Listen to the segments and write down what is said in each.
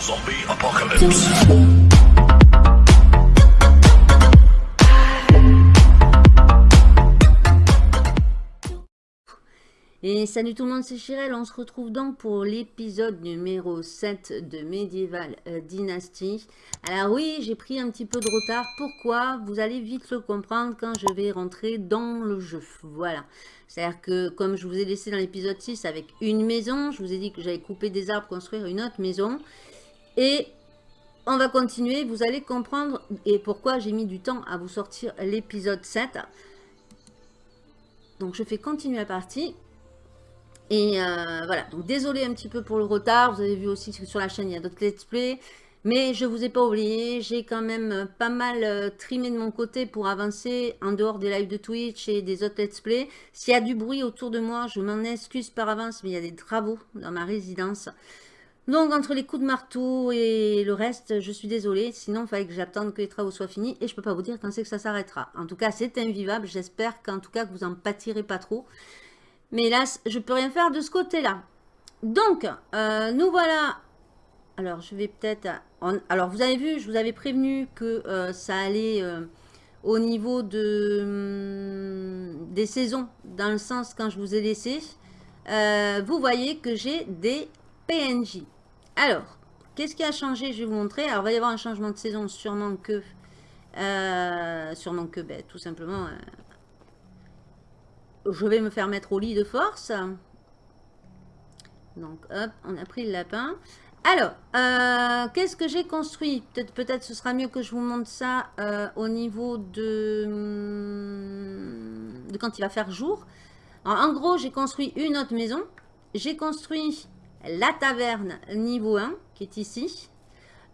Zombie apocalypse. Et salut tout le monde, c'est Chirel. On se retrouve donc pour l'épisode numéro 7 de Medieval euh, Dynasty. Alors oui, j'ai pris un petit peu de retard. Pourquoi? Vous allez vite le comprendre quand je vais rentrer dans le jeu. Voilà. C'est-à-dire que comme je vous ai laissé dans l'épisode 6 avec une maison, je vous ai dit que j'allais couper des arbres, construire une autre maison. Et on va continuer. Vous allez comprendre et pourquoi j'ai mis du temps à vous sortir l'épisode 7. Donc je fais continuer la partie. Et euh, voilà, donc désolé un petit peu pour le retard. Vous avez vu aussi sur la chaîne, il y a d'autres let's play. Mais je ne vous ai pas oublié, j'ai quand même pas mal euh, trimé de mon côté pour avancer en dehors des lives de Twitch et des autres let's play. S'il y a du bruit autour de moi, je m'en excuse par avance, mais il y a des travaux dans ma résidence. Donc entre les coups de marteau et le reste, je suis désolée. Sinon, il fallait que j'attende que les travaux soient finis. Et je ne peux pas vous dire quand c'est que ça s'arrêtera. En tout cas, c'est invivable. J'espère qu'en tout cas, que vous en pâtirez pas trop. Mais hélas, je peux rien faire de ce côté-là. Donc, euh, nous voilà. Alors, je vais peut-être... Alors, vous avez vu, je vous avais prévenu que euh, ça allait euh, au niveau hum, des saisons, dans le sens quand je vous ai laissé. vous voyez que j'ai des PNJ. Alors, qu'est-ce qui a changé? Je vais vous montrer. Alors, il va y avoir un changement de saison, sûrement que... sûrement que, ben, tout simplement, je vais me faire mettre au lit de force. Donc, hop, on a pris le lapin. Alors, euh, qu'est-ce que j'ai construit? Peut-être peut, ce sera mieux que je vous montre ça euh, au niveau de, de quand il va faire jour. en gros, j'ai construit une autre maison. J'ai construit la taverne niveau 1, qui est ici.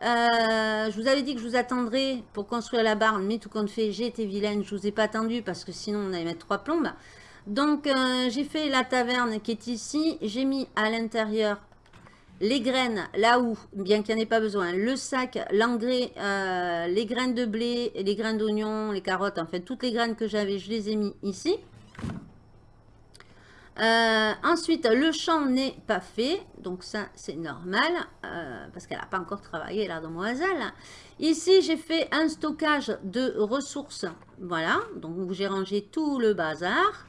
Euh, je vous avais dit que je vous attendrai pour construire la barre, mais tout compte fait, j'ai été vilaine, je vous ai pas attendu parce que sinon on allait mettre trois plombes. Donc, euh, j'ai fait la taverne qui est ici. J'ai mis à l'intérieur les graines, là où, bien qu'il n'y en ait pas besoin, le sac, l'engrais, euh, les graines de blé, les graines d'oignon, les carottes, en fait, toutes les graines que j'avais, je les ai mis ici. Euh, ensuite, le champ n'est pas fait, donc ça c'est normal, parce qu'elle n'a pas encore travaillé la demoiselle. Ici, j'ai fait un stockage de ressources, voilà, donc j'ai rangé tout le bazar.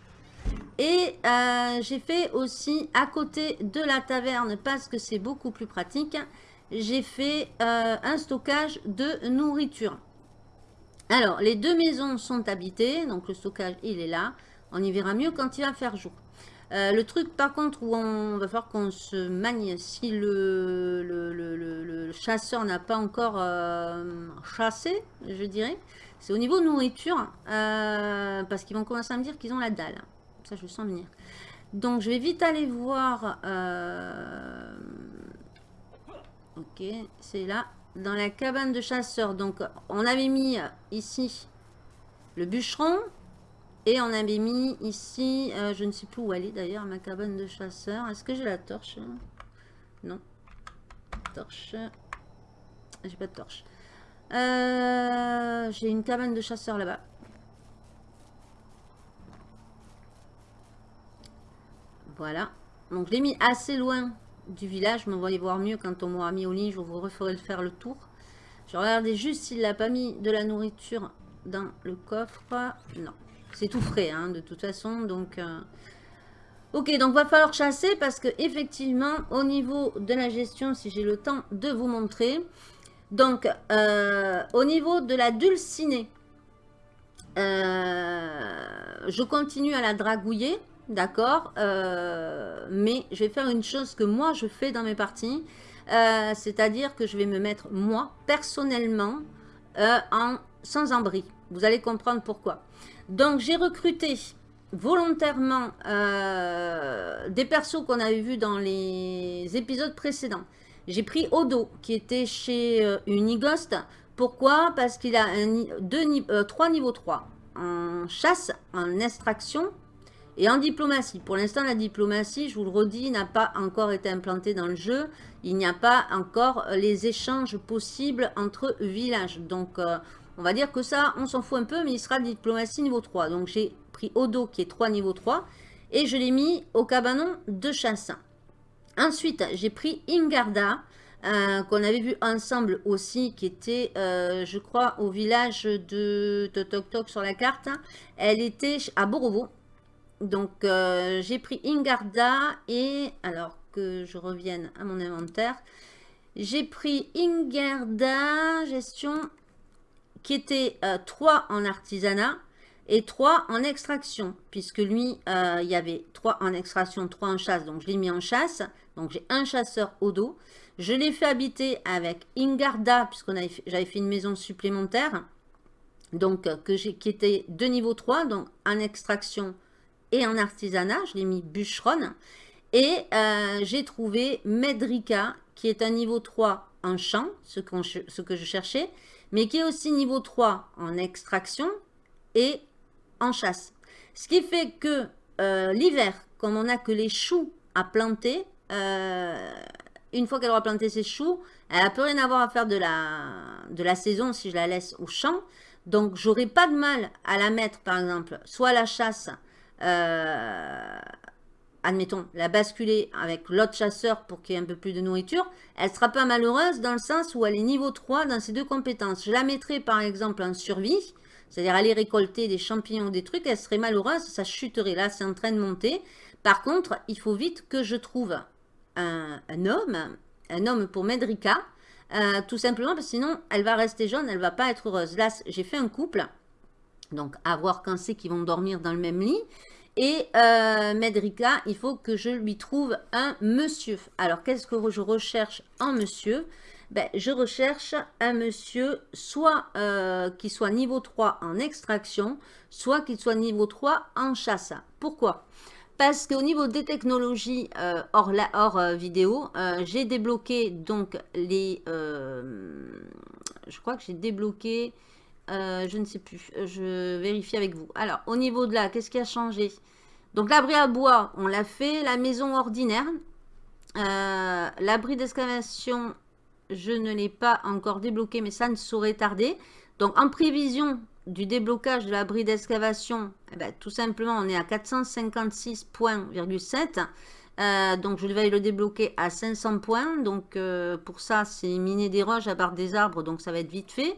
Et euh, j'ai fait aussi à côté de la taverne, parce que c'est beaucoup plus pratique, j'ai fait euh, un stockage de nourriture. Alors, les deux maisons sont habitées, donc le stockage, il est là. On y verra mieux quand il va faire jour. Euh, le truc, par contre, où on va falloir qu'on se magne si le, le, chasseur n'a pas encore chassé, je dirais, c'est au niveau nourriture, parce qu'ils vont commencer à me dire qu'ils ont la dalle. Ça, je sens venir. Donc, je vais vite aller voir... Euh, ok, c'est là. Dans la cabane de chasseurs. Donc, on avait mis ici le bûcheron. Et on avait mis ici... Euh, je ne sais plus où est d'ailleurs, ma cabane de chasseurs. Est-ce que j'ai la torche Non. Torche. J'ai pas de torche. Euh, j'ai une cabane de chasseurs là-bas. Voilà. Donc je l'ai mis assez loin du village. Mais va y voir mieux quand on m'aura mis au lit. Je vous referai le faire le tour. Je regardais juste s'il n'a pas mis de la nourriture dans le coffre. Non. C'est tout frais hein, de toute façon. Donc... Euh, ok, donc va falloir chasser parce que effectivement, au niveau de la gestion, si j'ai le temps de vous montrer, donc euh, au niveau de la dulcinée, euh, je continue à la dragouiller. D'accord Mais je vais faire une chose que moi, je fais dans mes parties. C'est-à-dire que je vais me mettre, moi, personnellement, en sans-abri. Vous allez comprendre pourquoi. Donc, j'ai recruté volontairement des persos qu'on avait vus dans les épisodes précédents. J'ai pris Odo, qui était chez Unighost. Pourquoi? Parce qu'il a un, deux, trois niveaux 3 en chasse, en extraction et en diplomatie, pour l'instant, la diplomatie, je vous le redis, n'a pas encore été implantée dans le jeu. Il n'y a pas encore les échanges possibles entre villages. Donc, euh, on va dire que ça, on s'en fout un peu, mais il sera diplomatie niveau 3. Donc, j'ai pris Odo, qui est 3 niveau 3, et je l'ai mis au cabanon de chasse. Ensuite, j'ai pris Ingarda, euh, qu'on avait vu ensemble aussi, qui était, euh, je crois, au village de Toc Toc sur la carte. Elle était à Borovo. Donc, euh, j'ai pris Ingarda et, alors que je revienne à mon inventaire, j'ai pris Ingarda, gestion, qui était 3 en artisanat et 3 en extraction, puisque lui, il y avait 3 en extraction, 3 en chasse, donc je l'ai mis en chasse. Donc, j'ai un chasseur au dos. Je l'ai fait habiter avec Ingarda, puisque j'avais fait une maison supplémentaire, donc euh, que qui était de niveau 3, donc en extraction et en artisanat. Je l'ai mis bûcheronne. Et euh, j'ai trouvé Medrika, qui est un niveau 3 en champ, ce, que je cherchais, mais qui est aussi niveau 3 en extraction et en chasse. Ce qui fait que euh, l'hiver, comme on n'a que les choux à planter, une fois qu'elle aura planté ses choux, elle n'a plus rien à avoir à faire de la, de la saison si je la laisse au champ. Donc, j'aurai pas de mal à la mettre, par exemple, soit à la chasse, euh, admettons, la basculer avec l'autre chasseur pour qu'il y ait un peu plus de nourriture. Elle sera pas malheureuse dans le sens où elle est niveau 3 dans ces deux compétences. Je la mettrai, par exemple, en survie, c'est-à-dire aller récolter des champignons ou des trucs, elle serait malheureuse, ça chuterait. Là, c'est en train de monter. Par contre, il faut vite que je trouve un, homme, un homme pour Medrika, euh, tout simplement parce que sinon elle va rester jaune, elle va pas être heureuse. Là, j'ai fait un couple, donc à voir quand c'est qu'ils vont dormir dans le même lit. Et euh, Medrika, il faut que je lui trouve un monsieur. Alors, qu'est-ce que je recherche en monsieur? Ben, Je recherche un monsieur soit euh, qui soit niveau 3 en extraction, soit qu'il soit niveau 3 en chasse. Pourquoi? Parce qu'au niveau des technologies euh, hors, la, hors euh, vidéo, j'ai débloqué donc les... je crois que j'ai débloqué... je ne sais plus, je vérifie avec vous. Alors, au niveau de là, qu'est-ce qui a changé? Donc, l'abri à bois, on l'a fait. La maison ordinaire. L'abri d'excavation, je ne l'ai pas encore débloqué, mais ça ne saurait tarder. Donc, en prévision du déblocage de l'abri d'excavation, eh ben, tout simplement, on est à 456 points, euh, donc, je vais le débloquer à 500 points. Donc, euh, pour ça, c'est miner des roches à part des arbres. Donc, ça va être vite fait.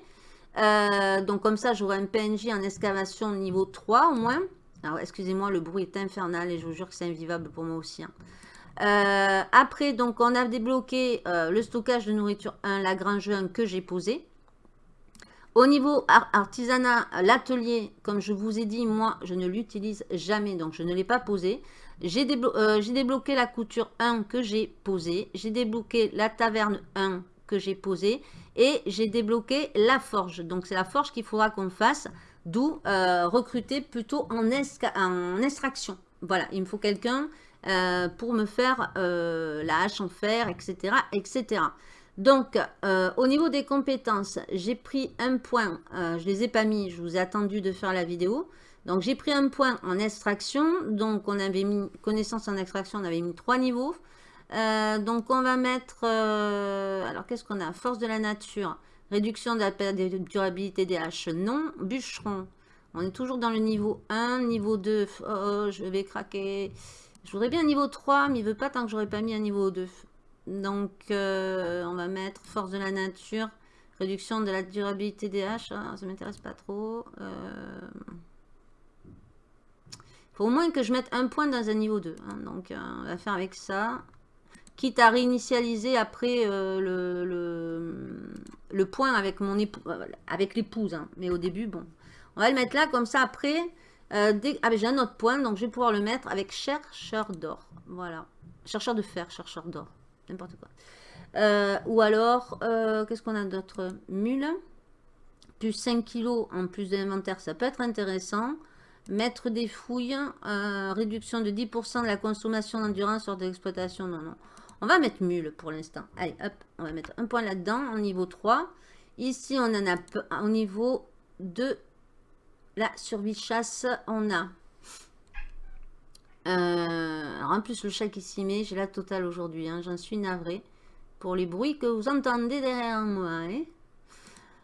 Euh, donc, comme ça, j'aurai un PNJ en excavation niveau 3 au moins. Alors, excusez-moi, le bruit est infernal et je vous jure que c'est invivable pour moi aussi. Hein. après, donc, on a débloqué le stockage de nourriture 1, la grange 1 que j'ai posé. Au niveau artisanat, l'atelier, comme je vous ai dit, moi, je ne l'utilise jamais, donc je ne l'ai pas posé. J'ai euh, débloqué la couture 1 que j'ai posée. J'ai débloqué la taverne 1 que j'ai posée. Et j'ai débloqué la forge. Donc, c'est la forge qu'il faudra qu'on fasse. D'où euh, recruter plutôt en, en, extraction. Voilà, il me faut quelqu'un euh, pour me faire la hache en fer, etc. etc. Donc, euh, au niveau des compétences, j'ai pris un point, euh, je les ai pas mis, je vous ai attendu de faire la vidéo. Donc, j'ai pris un point en extraction, donc on avait mis connaissance en extraction, on avait mis trois niveaux. Euh, donc, on va mettre, alors qu'est-ce qu'on a? Force de la nature, réduction de la de durabilité des haches, non. Bûcheron, on est toujours dans le niveau 1, niveau 2, oh, je vais craquer. Je voudrais bien un niveau 3, mais il veut pas tant que j'aurais pas mis un niveau 2. Donc, euh, on va mettre force de la nature, réduction de la durabilité des haches. Ah, ça m'intéresse pas trop. Euh, faut au moins que je mette un point dans un niveau 2. Hein. Donc, euh, on va faire avec ça. Quitte à réinitialiser après le, le, point avec mon époux, avec l'épouse. Hein. Mais au début, bon. On va le mettre là, comme ça, après... Ah, j'ai un autre point, donc je vais pouvoir le mettre avec chercheur d'or. Voilà. Chercheur de fer, chercheur d'or n'importe quoi. Euh, ou alors, euh, qu'est-ce qu'on a d'autre? Mule. Plus 5 kilos en plus d'inventaire, ça peut être intéressant. Mettre des fouilles, euh, réduction de 10% de la consommation d'endurance hors d'exploitation. Non, non. On va mettre mule pour l'instant. Allez, hop, on va mettre un point là-dedans, au niveau 3. Ici, on en a au niveau de la survie chasse. On a euh, alors en plus, le chat qui s'y met, j'ai la totale aujourd'hui. Hein, J'en suis navrée pour les bruits que vous entendez derrière moi. Hein.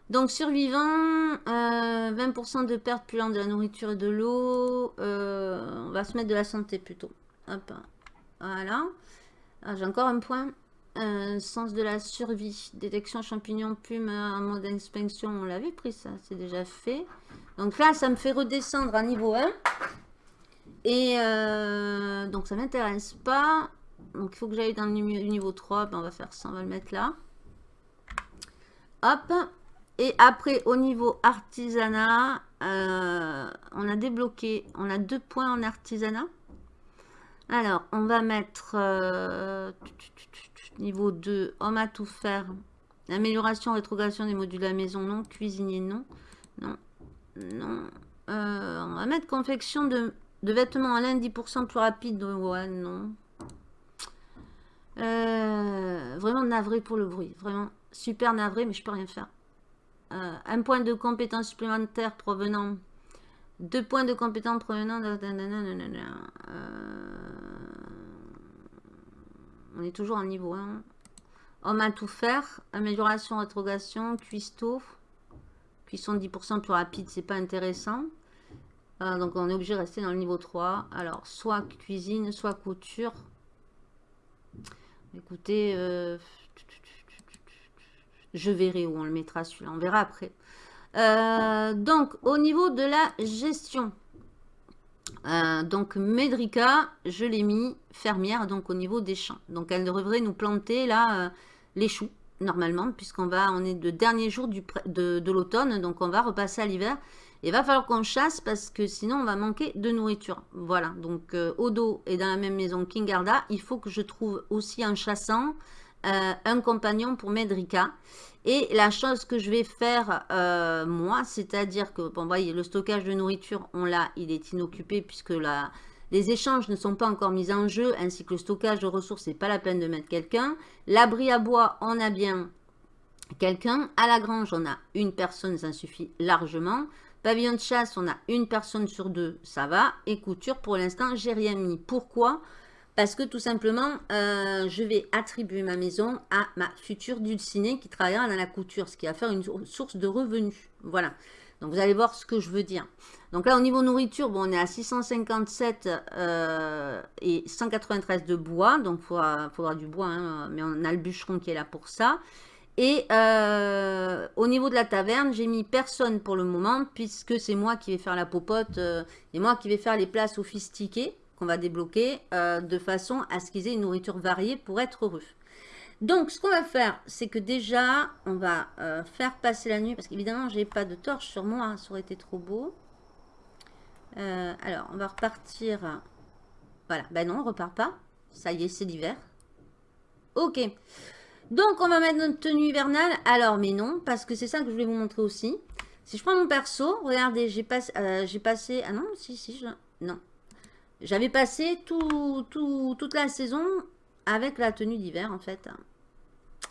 Donc, survivant, 20% euh, de perte plus lente de la nourriture et de l'eau. Euh, on va se mettre de la santé plutôt. Hop, voilà. Ah, j'ai encore un point. Sens de la survie. Détection champignons, plumes, en mode inspection. On l'avait pris ça, c'est déjà fait. Donc là, ça me fait redescendre à niveau 1. Et euh, donc ça m'intéresse pas. Donc il faut que j'aille dans le niveau 3. Ben, on va faire ça, on va le mettre là. Hop. Et après, au niveau artisanat, euh, on a débloqué, on a deux points en artisanat. Alors, on va mettre euh, niveau 2, homme à tout faire. Amélioration, rétrogradation des modules de la maison, non. Cuisinier, non. Non, non. Euh, on va mettre confection de, vêtements en laine 10% plus rapide. Ouais, non. vraiment navré pour le bruit. Vraiment super navré, mais je peux rien faire. Euh, un point de compétence supplémentaire provenant deux points de compétence provenant de... Euh, on est toujours en niveau 1 homme à tout faire amélioration rétrogradation cuistot. Cuisson 10% plus rapide c'est pas intéressant. Euh, donc on est obligé de rester dans le niveau 3 alors soit cuisine soit couture. Écoutez je verrai où on le mettra celui-là. On verra après. Euh, donc, au niveau de la gestion. Euh, donc, Medrica, je l'ai mis fermière, donc au niveau des champs. Donc, elle devrait nous planter là euh, les choux, normalement, puisqu'on va, on est de dernier jour du, de, l'automne, donc on va repasser à l'hiver. Il va falloir qu'on chasse parce que sinon on va manquer de nourriture. Voilà, donc Odo est dans la même maison qu'Ingarda. Il faut que je trouve aussi en chassant un compagnon pour Medrica. Et la chose que je vais faire, euh, moi, c'est-à-dire que, bon, le stockage de nourriture, on l'a, il est inoccupé puisque les échanges ne sont pas encore mis en jeu, ainsi que le stockage de ressources, c'est pas la peine de mettre quelqu'un. L'abri à bois, on a bien quelqu'un. À la grange, on a une personne, ça suffit largement. Pavillon de chasse, on a une personne sur deux, ça va. Et couture, pour l'instant, j'ai rien mis. Pourquoi? Parce que tout simplement, euh, je vais attribuer ma maison à ma future dulcinée qui travaillera dans la couture, ce qui va faire une source de revenus. Voilà. Donc vous allez voir ce que je veux dire. Donc là, au niveau nourriture, bon, on est à 657 euh, et 193 de bois. Donc il faudra, du bois, hein, mais on a le bûcheron qui est là pour ça. Et euh, au niveau de la taverne, j'ai mis personne pour le moment, puisque c'est moi qui vais faire la popote et moi qui vais faire les plats sophistiquées qu'on va débloquer euh, de façon à ce qu'ils aient une nourriture variée pour être heureux. Donc, ce qu'on va faire, c'est que déjà, on va euh, faire passer la nuit, parce qu'évidemment, j'ai pas de torche sur moi, hein, ça aurait été trop beau. Euh, alors, on va repartir. Voilà, ben non, on repart pas. Ça y est, c'est l'hiver. Ok. Donc, on va mettre notre tenue hivernale. Alors, mais non, parce que c'est ça que je voulais vous montrer aussi. Si je prends mon perso, regardez, j'ai passé, j'ai passé... Ah non, si, si, je... Non, j'avais passé tout, toute la saison avec la tenue d'hiver, en fait.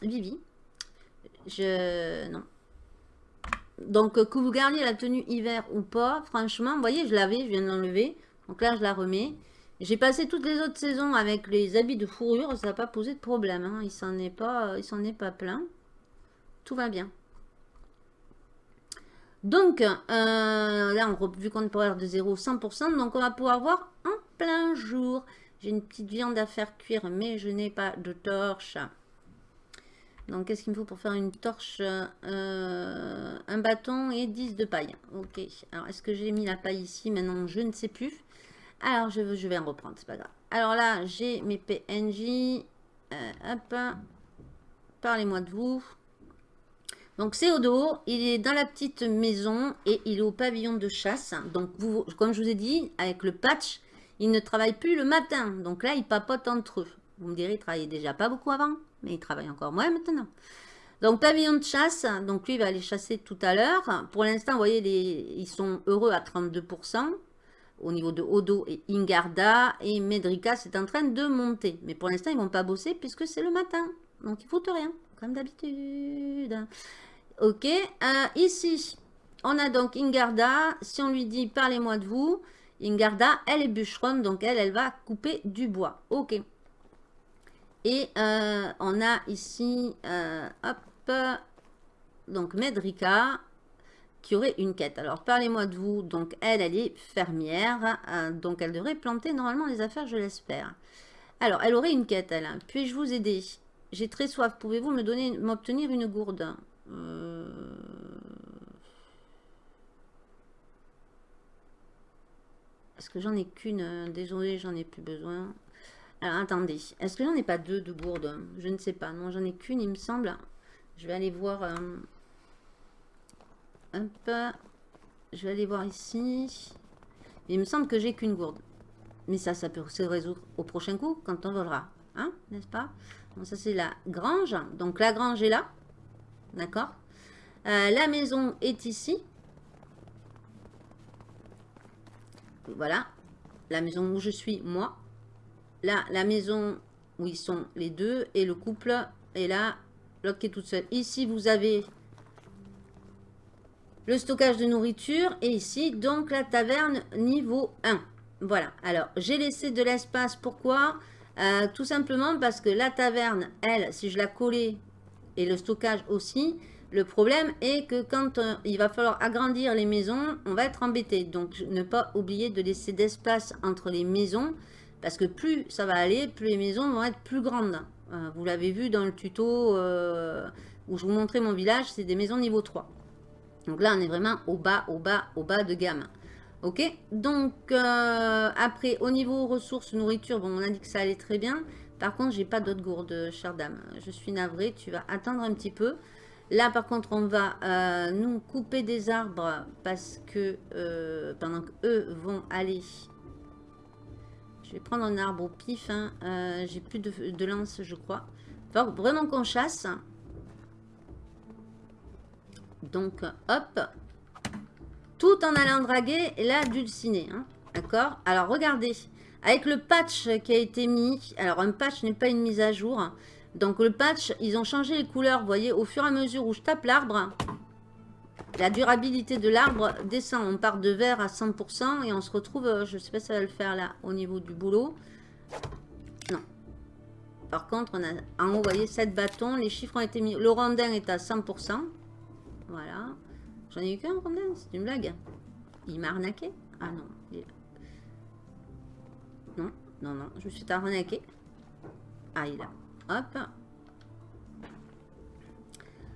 Vivi. Je... Non. Donc, que vous gardiez la tenue hiver ou pas, franchement, vous voyez, je l'avais, je viens de l'enlever. Donc là, je la remets. J'ai passé toutes les autres saisons avec les habits de fourrure, ça n'a pas posé de problème. Hein. Il s'en il s'en est pas plein. Tout va bien. Donc, euh, là, on, vu qu'on est pour de 0 100%, donc on va pouvoir voir en plein jour. J'ai une petite viande à faire cuire, mais je n'ai pas de torche. Donc, qu'est-ce qu'il me faut pour faire une torche? Euh, Un bâton et 10 de paille. Ok. Alors, est-ce que j'ai mis la paille ici? Maintenant, je ne sais plus. Alors, je, je vais en reprendre, c'est pas grave. Alors là, j'ai mes PNJ. Euh, hop. Parlez-moi de vous. Donc c'est Odo, il est dans la petite maison et il est au pavillon de chasse. Donc comme je vous ai dit, avec le patch, il ne travaille plus le matin. Donc là, il papote entre eux. Vous me direz, il travaillait déjà pas beaucoup avant, mais il travaille encore moins maintenant. Donc pavillon de chasse, donc lui il va aller chasser tout à l'heure. Pour l'instant, vous voyez, ils sont heureux à 32% au niveau de Odo et Ingarda. Et Medrika, c'est en train de monter. Mais pour l'instant, ils vont pas bosser puisque c'est le matin. Donc ils foutent rien, comme d'habitude. Ok, euh, ici, on a donc Ingarda. Si on lui dit, parlez-moi de vous. Ingarda, elle est bûcheronne, donc elle, elle va couper du bois. Ok. Et euh, on a ici, euh, hop, donc Medrika, qui aurait une quête. Alors, parlez-moi de vous. Donc, elle, elle est fermière. donc, elle devrait planter normalement les affaires, je l'espère. Alors, elle aurait une quête, elle. Puis-je vous aider? J'ai très soif. Pouvez-vous me donner, m'obtenir une gourde euh, Est-ce que j'en ai qu'une? Désolé, j'en ai plus besoin. Alors, attendez. Est-ce que j'en ai pas deux de gourdes Je ne sais pas. Non, j'en ai qu'une, il me semble. Je vais aller voir... Euh, peu... Je vais aller voir ici. Il me semble que j'ai qu'une gourde. Mais ça, ça peut se résoudre au prochain coup, quand on volera. Hein, n'est-ce pas? Ça, c'est la grange. Donc, la grange est là. D'accord euh, La maison est ici. Voilà. La maison où je suis, moi. Là, la maison où ils sont les deux. Et le couple est là. L'autre toute seule. Ici, vous avez le stockage de nourriture. Et ici, donc, la taverne niveau 1. Voilà. Alors, j'ai laissé de l'espace. Pourquoi? Euh, Tout simplement parce que la taverne, elle, si je la collais, et le stockage aussi, le problème est que quand euh, il va falloir agrandir les maisons, on va être embêté. Donc, ne pas oublier de laisser d'espace entre les maisons. Parce que plus ça va aller, plus les maisons vont être plus grandes. Euh, vous l'avez vu dans le tuto où je vous montrais mon village, c'est des maisons niveau 3. Donc là, on est vraiment au bas, au bas, au bas de gamme. Ok Donc, euh, après, au niveau ressources, nourriture, bon, on a dit que ça allait très bien. Par contre, j'ai pas d'autres gourdes, chère dame. Je suis navrée, tu vas attendre un petit peu. Là, par contre, on va euh, nous couper des arbres parce que euh, pendant qu'eux vont aller... Je vais prendre un arbre au pif. Hein. j'ai plus de, lance, je crois. Faut vraiment qu'on chasse. Donc, hop. Tout en allant draguer la dulcinée. Hein. D'accord? Alors, regardez. Avec le patch qui a été mis. Alors, un patch n'est pas une mise à jour. Donc, le patch, ils ont changé les couleurs. Vous voyez, au fur et à mesure où je tape l'arbre, la durabilité de l'arbre descend. On part de vert à 100% et on se retrouve, euh, je ne sais pas si ça va le faire là, au niveau du boulot. Non. Par contre, on a en haut, vous voyez, 7 bâtons. Les chiffres ont été mis. Le rondin est à 100%. Voilà. J'en ai eu qu'un c'est une blague. Il m'a arnaqué Ah non. Non, non, non, je me suis arnaqué. Ah, il a. Hop.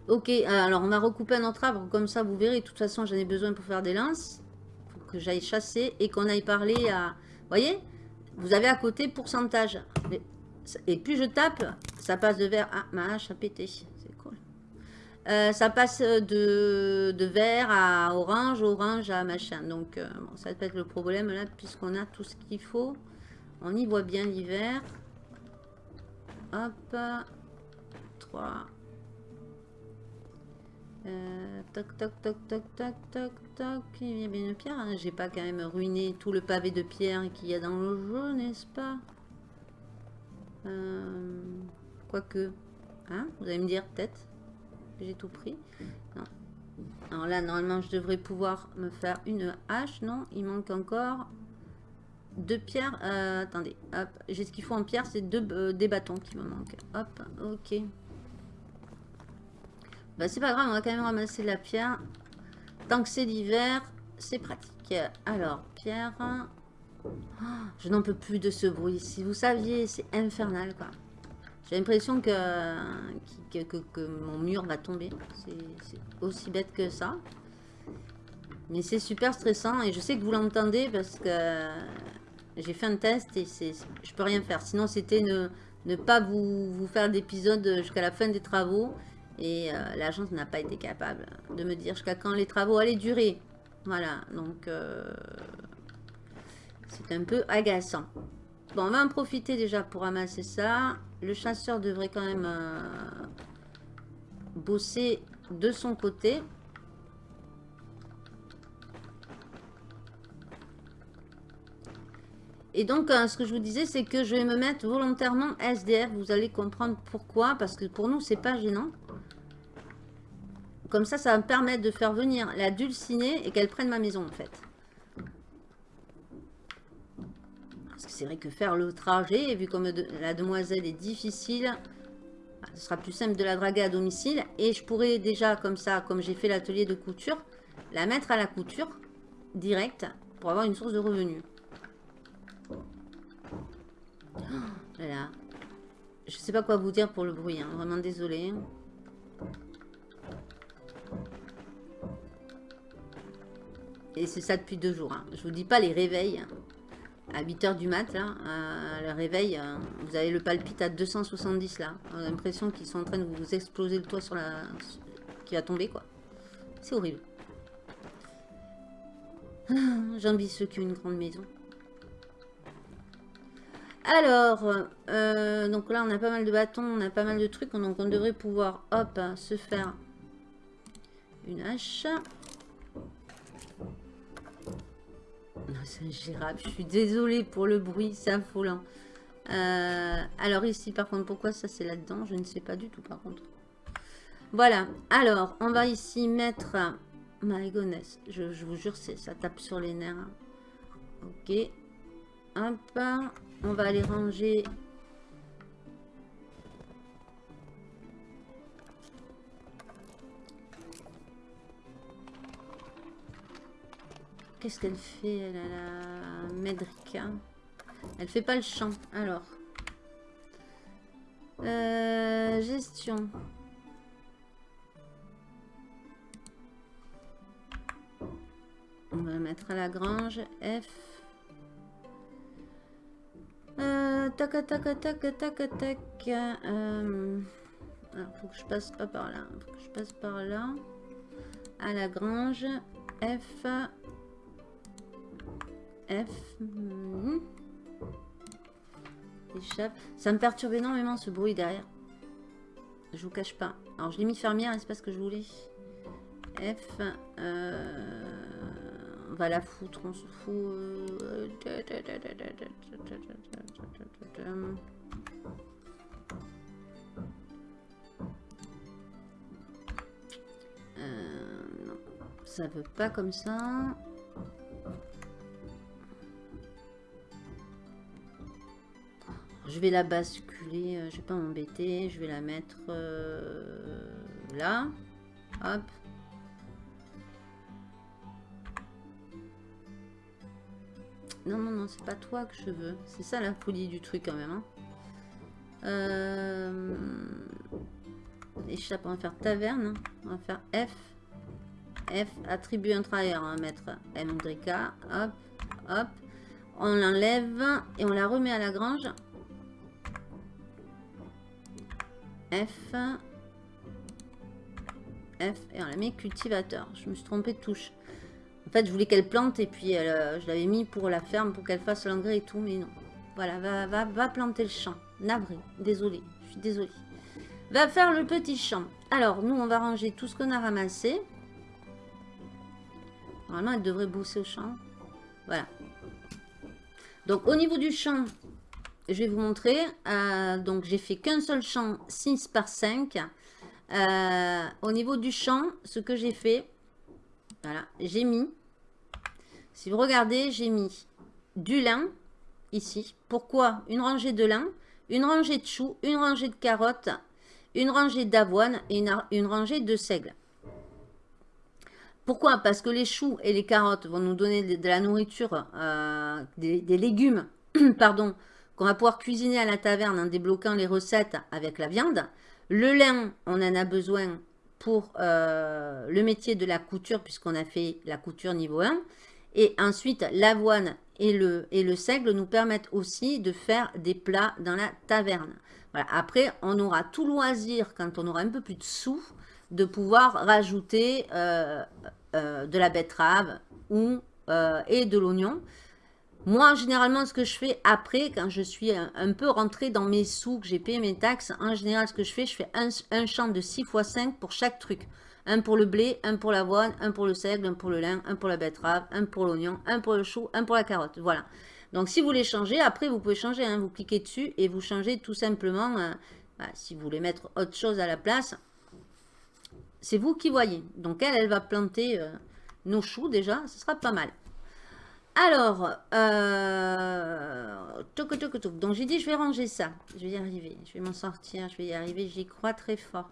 Ok, alors on va recouper un autre arbre, comme ça vous verrez, de toute façon j'en ai besoin pour faire des lances. Faut que j'aille chasser et qu'on aille parler à... Vous voyez Vous avez à côté pourcentage. Et plus je tape, ça passe de vert. Ah, ma hache a pété. Euh, ça passe de, vert à orange, orange à machin. Donc, euh, ça peut être le problème là, puisqu'on a tout ce qu'il faut. On y voit bien l'hiver. Hop. 3. Euh, toc, toc, toc, toc, toc, toc, toc. Il y a bien une pierre. Hein. J'ai pas quand même ruiné tout le pavé de pierre qu'il y a dans le jeu, n'est-ce pas? Quoique. Hein Vous allez me dire, peut-être j'ai tout pris. Alors là, normalement, je devrais pouvoir me faire une hache. Non, il manque encore deux pierres. Euh, attendez, hop. J'ai ce qu'il faut en pierre, c'est deux euh, des bâtons qui me manquent. Hop, ok. Bah, c'est pas grave, on va quand même ramasser la pierre. Tant que c'est l'hiver, c'est pratique. Alors, pierre. Oh, je n'en peux plus de ce bruit. Si vous saviez, c'est infernal, quoi. J'ai l'impression que, que, mon mur va tomber. C'est aussi bête que ça. Mais c'est super stressant et je sais que vous l'entendez parce que j'ai fait un test et je peux rien faire. Sinon, c'était ne, ne, pas vous, vous faire d'épisode jusqu'à la fin des travaux. Et euh, l'agence n'a pas été capable de me dire jusqu'à quand les travaux allaient durer. Voilà, donc euh, c'est un peu agaçant. Bon, on va en profiter déjà pour ramasser ça. Le chasseur devrait quand même euh, bosser de son côté. Et donc, euh, ce que je vous disais, c'est que je vais me mettre volontairement SDF. Vous allez comprendre pourquoi. Parce que pour nous, c'est pas gênant. Comme ça, ça va me permettre de faire venir la dulcinée et qu'elle prenne ma maison, en fait. C'est vrai que faire le trajet, vu comme la demoiselle est difficile, bah, ce sera plus simple de la draguer à domicile. Et je pourrais déjà, comme ça, comme j'ai fait l'atelier de couture, la mettre à la couture, direct, pour avoir une source de revenus. voilà. Je sais pas quoi vous dire pour le bruit, hein. vraiment désolé. Et c'est ça depuis deux jours. Hein. Je vous dis pas les réveils. À 8h du mat, là, euh, le réveil, euh, vous avez le palpite à 270, là. On a l'impression qu'ils sont en train de vous exploser le toit sur la... qui va tomber, quoi. C'est horrible. J'envie ceux qui ont une grande maison. Alors, euh, donc là, on a pas mal de bâtons, on a pas mal de trucs. Donc, on devrait pouvoir, hop, se faire une hache. C'est ingérable. Je suis désolée pour le bruit, c'est affolant. Euh, alors ici, par contre, pourquoi ça c'est là-dedans? Je ne sais pas du tout, par contre. Voilà. Alors, on va ici mettre... My goodness. Je, vous jure, ça tape sur les nerfs. Ok. Hop. On va aller ranger... Qu'est-ce qu'elle fait, elle, la Medrika Elle fait pas le champ. Alors. Euh, gestion. On va mettre à la grange. F. Euh, tac, tac, tac, tac, tac. Euh, alors, faut que je passe pas par là. Faut que je passe par là. À la grange. F. F. Hmm. Ça me perturbe énormément ce bruit derrière. Je vous cache pas. Alors je l'ai mis fermière, c'est pas ce que je voulais. F. Euh, on va la foutre, on se fout. Euh, non, ça veut pas comme ça. Je vais la basculer, euh, je vais pas m'embêter, je vais la mettre euh, là. Hop. Non, non, non, c'est pas toi que je veux. C'est ça la folie du truc quand même. Hein. Euh... Échappe, on va faire taverne. On va faire F. F, attribut un travailleur. On va mettre Mdrika. Hop, hop. On l'enlève et on la remet à la grange. F. F. Et on la met cultivateur. Je me suis trompée de touche. En fait, je voulais qu'elle plante et puis euh, je l'avais mis pour la ferme, pour qu'elle fasse l'engrais et tout, mais non. Voilà, va, va, va planter le champ. Navré, désolé, je suis désolée. Va faire le petit champ. Alors, nous, on va ranger tout ce qu'on a ramassé. Normalement, elle devrait bosser au champ. Voilà. Donc, au niveau du champ, je vais vous montrer. Euh, donc, j'ai fait qu'un seul champ 6 par 5. Euh, au niveau du champ, ce que j'ai fait, voilà, j'ai mis, si vous regardez, j'ai mis du lin ici. Pourquoi? Une rangée de lin, une rangée de choux, une rangée de carottes, une rangée d'avoine et une, rangée de seigle. Pourquoi? Parce que les choux et les carottes vont nous donner de, la nourriture, euh, des, des, légumes, pardon, qu'on va pouvoir cuisiner à la taverne en débloquant les recettes avec la viande. Le lin, on en a besoin pour euh, le métier de la couture, puisqu'on a fait la couture niveau 1. Et ensuite, l'avoine et le, seigle nous permettent aussi de faire des plats dans la taverne. Après, on aura tout loisir, quand on aura un peu plus de sous, de pouvoir rajouter euh, euh, de la betterave ou, et de l'oignon. Moi, généralement, ce que je fais après, quand je suis un, peu rentré dans mes sous, que j'ai payé mes taxes, en général, ce que je fais, je fais un, champ de 6 x 5 pour chaque truc. Un pour le blé, un pour l'avoine, un pour le seigle, un pour le lin, un pour la betterave, un pour l'oignon, un pour le chou, un pour la carotte. Voilà. Donc, si vous voulez changer, après, vous pouvez changer. Hein. vous cliquez dessus et vous changez tout simplement. Euh, bah, si vous voulez mettre autre chose à la place, c'est vous qui voyez. Donc, elle, elle va planter euh, nos choux déjà. Ce sera pas mal. Alors, euh, donc j'ai dit je vais ranger ça. Je vais y arriver, je vais m'en sortir, je vais y arriver, j'y crois très fort.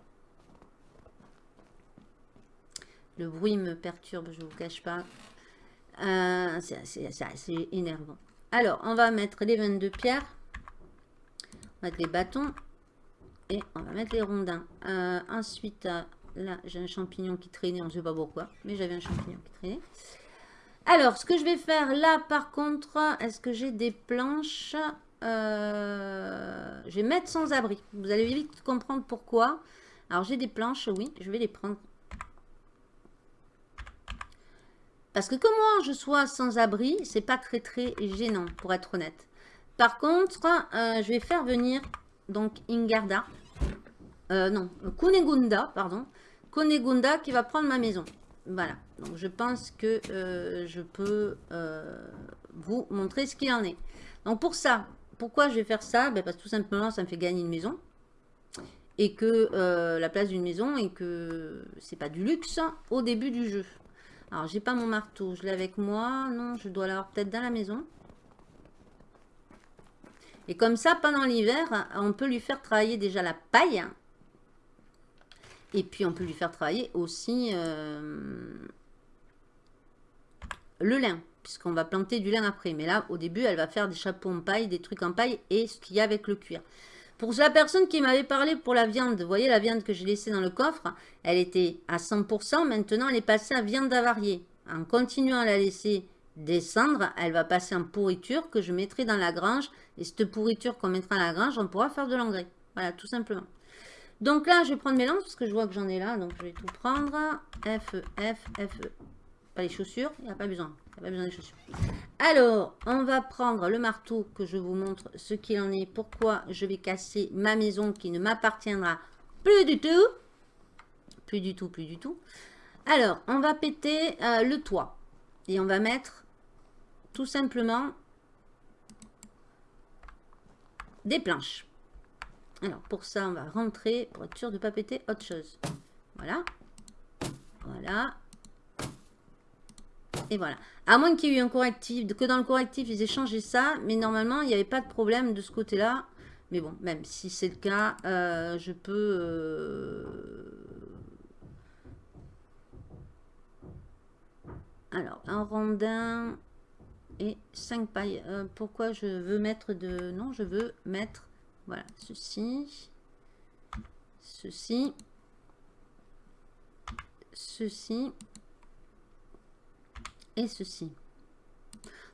Le bruit me perturbe, je ne vous cache pas. Euh, c'est assez énervant. Alors, on va mettre les 22 pierres. On va mettre les bâtons. Et on va mettre les rondins. Euh, ensuite, euh, là, j'ai un champignon qui traînait, on ne sait pas pourquoi, mais j'avais un champignon qui traînait. Alors, ce que je vais faire là, par contre, est-ce que j'ai des planches? Euh, Je vais mettre sans abri. Vous allez vite comprendre pourquoi. Alors, j'ai des planches, oui, je vais les prendre. Parce que que moi, je sois sans abri, c'est pas très très gênant, pour être honnête. Par contre, euh, je vais faire venir donc Ingarda. Euh, non, Kunegunda, pardon. Kunegunda qui va prendre ma maison. Voilà. Donc, je pense que euh, je peux euh, vous montrer ce qu'il en est. Donc, pour ça, pourquoi je vais faire ça? Ben, Parce que tout simplement, ça me fait gagner une maison. Et que euh, la place d'une maison et que c'est pas du luxe au début du jeu. Alors, j'ai pas mon marteau. Je l'ai avec moi. Non, je dois l'avoir peut-être dans la maison. Et comme ça, pendant l'hiver, on peut lui faire travailler déjà la paille. Et puis, on peut lui faire travailler aussi euh, le lin. Puisqu'on va planter du lin après. Mais là, au début, elle va faire des chapeaux en paille, des trucs en paille et ce qu'il y a avec le cuir. Pour la personne qui m'avait parlé pour la viande, vous voyez la viande que j'ai laissée dans le coffre, elle était à 100%. Maintenant, elle est passée à viande avariée. En continuant à la laisser descendre, elle va passer en pourriture que je mettrai dans la grange. Et cette pourriture qu'on mettra dans la grange, on pourra faire de l'engrais. Voilà, tout simplement. Donc là, je vais prendre mes lances parce que je vois que j'en ai là. Donc je vais tout prendre. F, F, F. Pas les chaussures, il n'y a pas besoin. Il n'y a pas besoin des chaussures. Alors, on va prendre le marteau que je vous montre ce qu'il en est. Pourquoi je vais casser ma maison qui ne m'appartiendra plus du tout. Plus du tout, plus du tout. Alors, on va péter euh, le toit. Et on va mettre tout simplement des planches. Alors, pour ça, on va rentrer pour être sûr de ne pas péter autre chose. Voilà. Voilà. Et voilà. À moins qu'il y ait eu un correctif, que dans le correctif, ils aient changé ça. Mais normalement, il n'y avait pas de problème de ce côté-là. Mais bon, même si c'est le cas, euh, je peux... Euh, alors, un rondin et 5 pailles. Euh, pourquoi je veux mettre de... Non, je veux mettre voilà, ceci, ceci, ceci et ceci.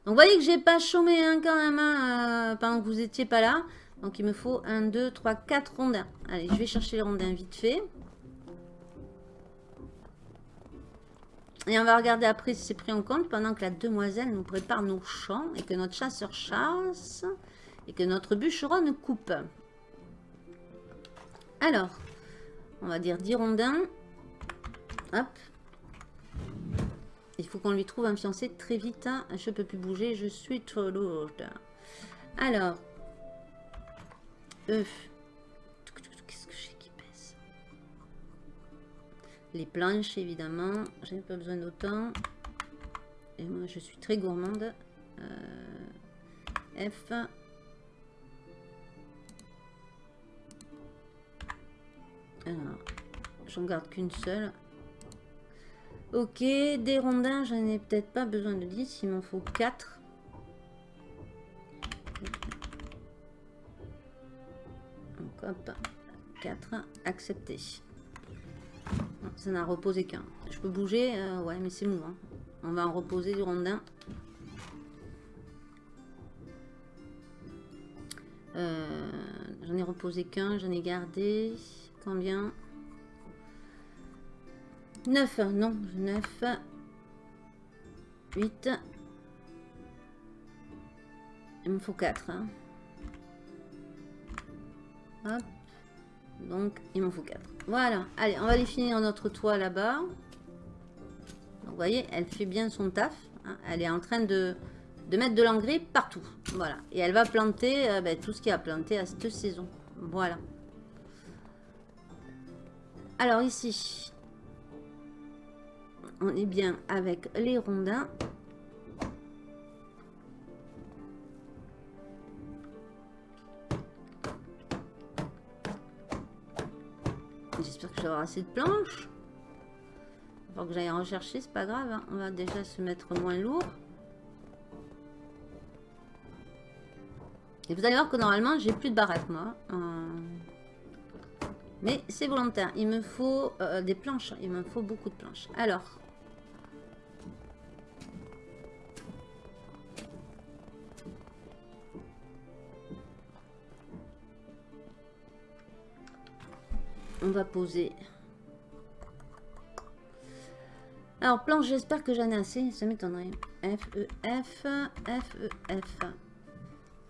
Donc, vous voyez que j'ai pas chômé hein, quand même hein, euh, pendant que vous étiez pas là. Donc, il me faut 1, 2, 3, 4 rondins. Allez, je vais chercher les rondins vite fait. Et on va regarder après si c'est pris en compte pendant que la demoiselle nous prépare nos champs et que notre chasseur chasse et que notre bûcheronne coupe. Alors, on va dire 10 rondins. Hop. Il faut qu'on lui trouve un fiancé très vite. Hein. Je peux plus bouger, je suis trop lourde. Alors, œuf. Qu'est-ce que j'ai qui pèse? Les planches, évidemment. J'ai pas besoin d'autant. Et moi, je suis très gourmande. Euh, F. Alors, j'en garde qu'une seule. Ok, des rondins, j'en ai peut-être pas besoin de 10, il m'en faut 4. Donc hop, 4, accepté. ça n'a reposé qu'un. Je peux bouger, euh, ouais, mais c'est mou. Hein. On va en reposer du rondin. Euh, j'en ai reposé qu'un, j'en ai gardé. Combien? 9, non, 9, 8, il me faut 4. Hein. Hop. Donc, il m'en faut 4. Voilà. Allez, on va aller finir notre toit là-bas. Vous voyez, elle fait bien son taf. Hein. Elle est en train de, mettre de l'engrais partout. Voilà. Et elle va planter euh, ben, tout ce qui a planté à cette saison. Voilà. Alors ici, on est bien avec les rondins. J'espère que j'aurai assez de planches. Il faut que j'aille rechercher, c'est pas grave. Hein. On va déjà se mettre moins lourd. Et vous allez voir que normalement, j'ai plus de baraque, moi. Euh, Mais c'est volontaire. Il me faut euh, des planches. Il me faut beaucoup de planches. Alors. On va poser. Alors, planche, j'espère que j'en ai assez. Ça m'étonnerait. F, E, F, F, E, F.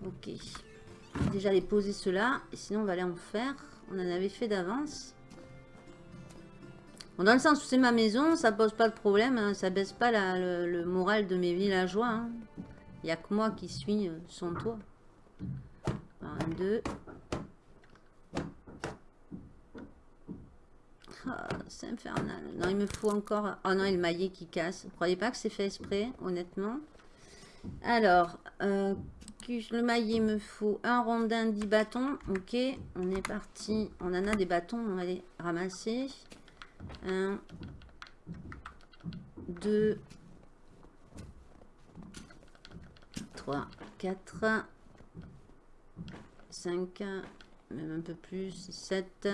Ok. Déjà les poser cela. Et sinon, on va aller en faire. On en avait fait d'avance. Dans le sens où c'est ma maison, ça pose pas de problème. Hein. ça baisse pas le, moral de mes villageois. Hein. Il n'y a que moi qui suis euh, son toit. Un, deux. Ah, c'est infernal. Non, il me faut encore... Oh non, il le maillet qui casse. Vous croyez pas que c'est fait exprès, honnêtement? Alors, euh, le maillet me faut un rondin, 10 bâtons. Ok, on est parti. On en a des bâtons, on va les ramasser. 1, 2, 3, 4, 5, même un peu plus, 7,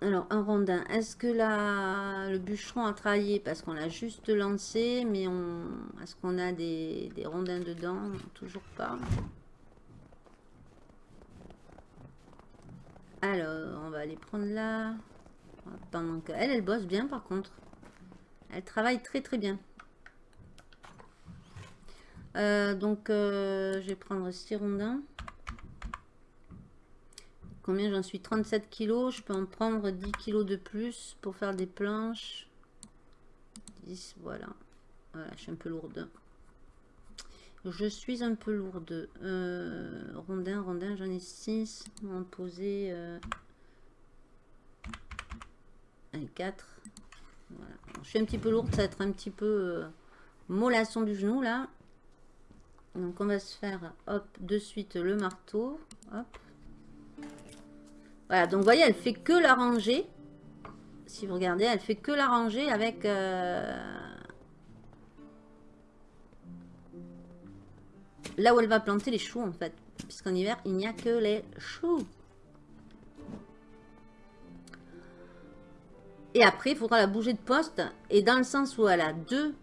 Alors, un rondin. Est-ce que le bûcheron a travaillé Parce qu'on l'a juste lancé, mais. Est-ce qu'on a des, rondins dedans? Toujours pas. Alors, on va aller prendre là. Pendant qu'elle, elle bosse bien par contre. Elle travaille très très bien. Euh, donc, euh, je vais prendre 6 rondins. Combien j'en suis? 37 kilos. Je peux en prendre 10 kilos de plus pour faire des planches. 10, voilà. Voilà, je suis un peu lourde. Je suis un peu lourde. Euh, rondin, rondin, j'en ai 6. On va en poser euh, 4. Voilà. je suis un petit peu lourde, ça va être un petit peu euh, mollasson du genou là. Donc on va se faire, hop, de suite le marteau. Hop. Voilà, donc vous voyez, elle fait que la rangée. Si vous regardez, elle fait que la rangée avec... Euh, là où elle va planter les choux, en fait. Puisqu'en hiver, il n'y a que les choux. Et après, il faudra la bouger de poste. Et dans le sens où elle a deux...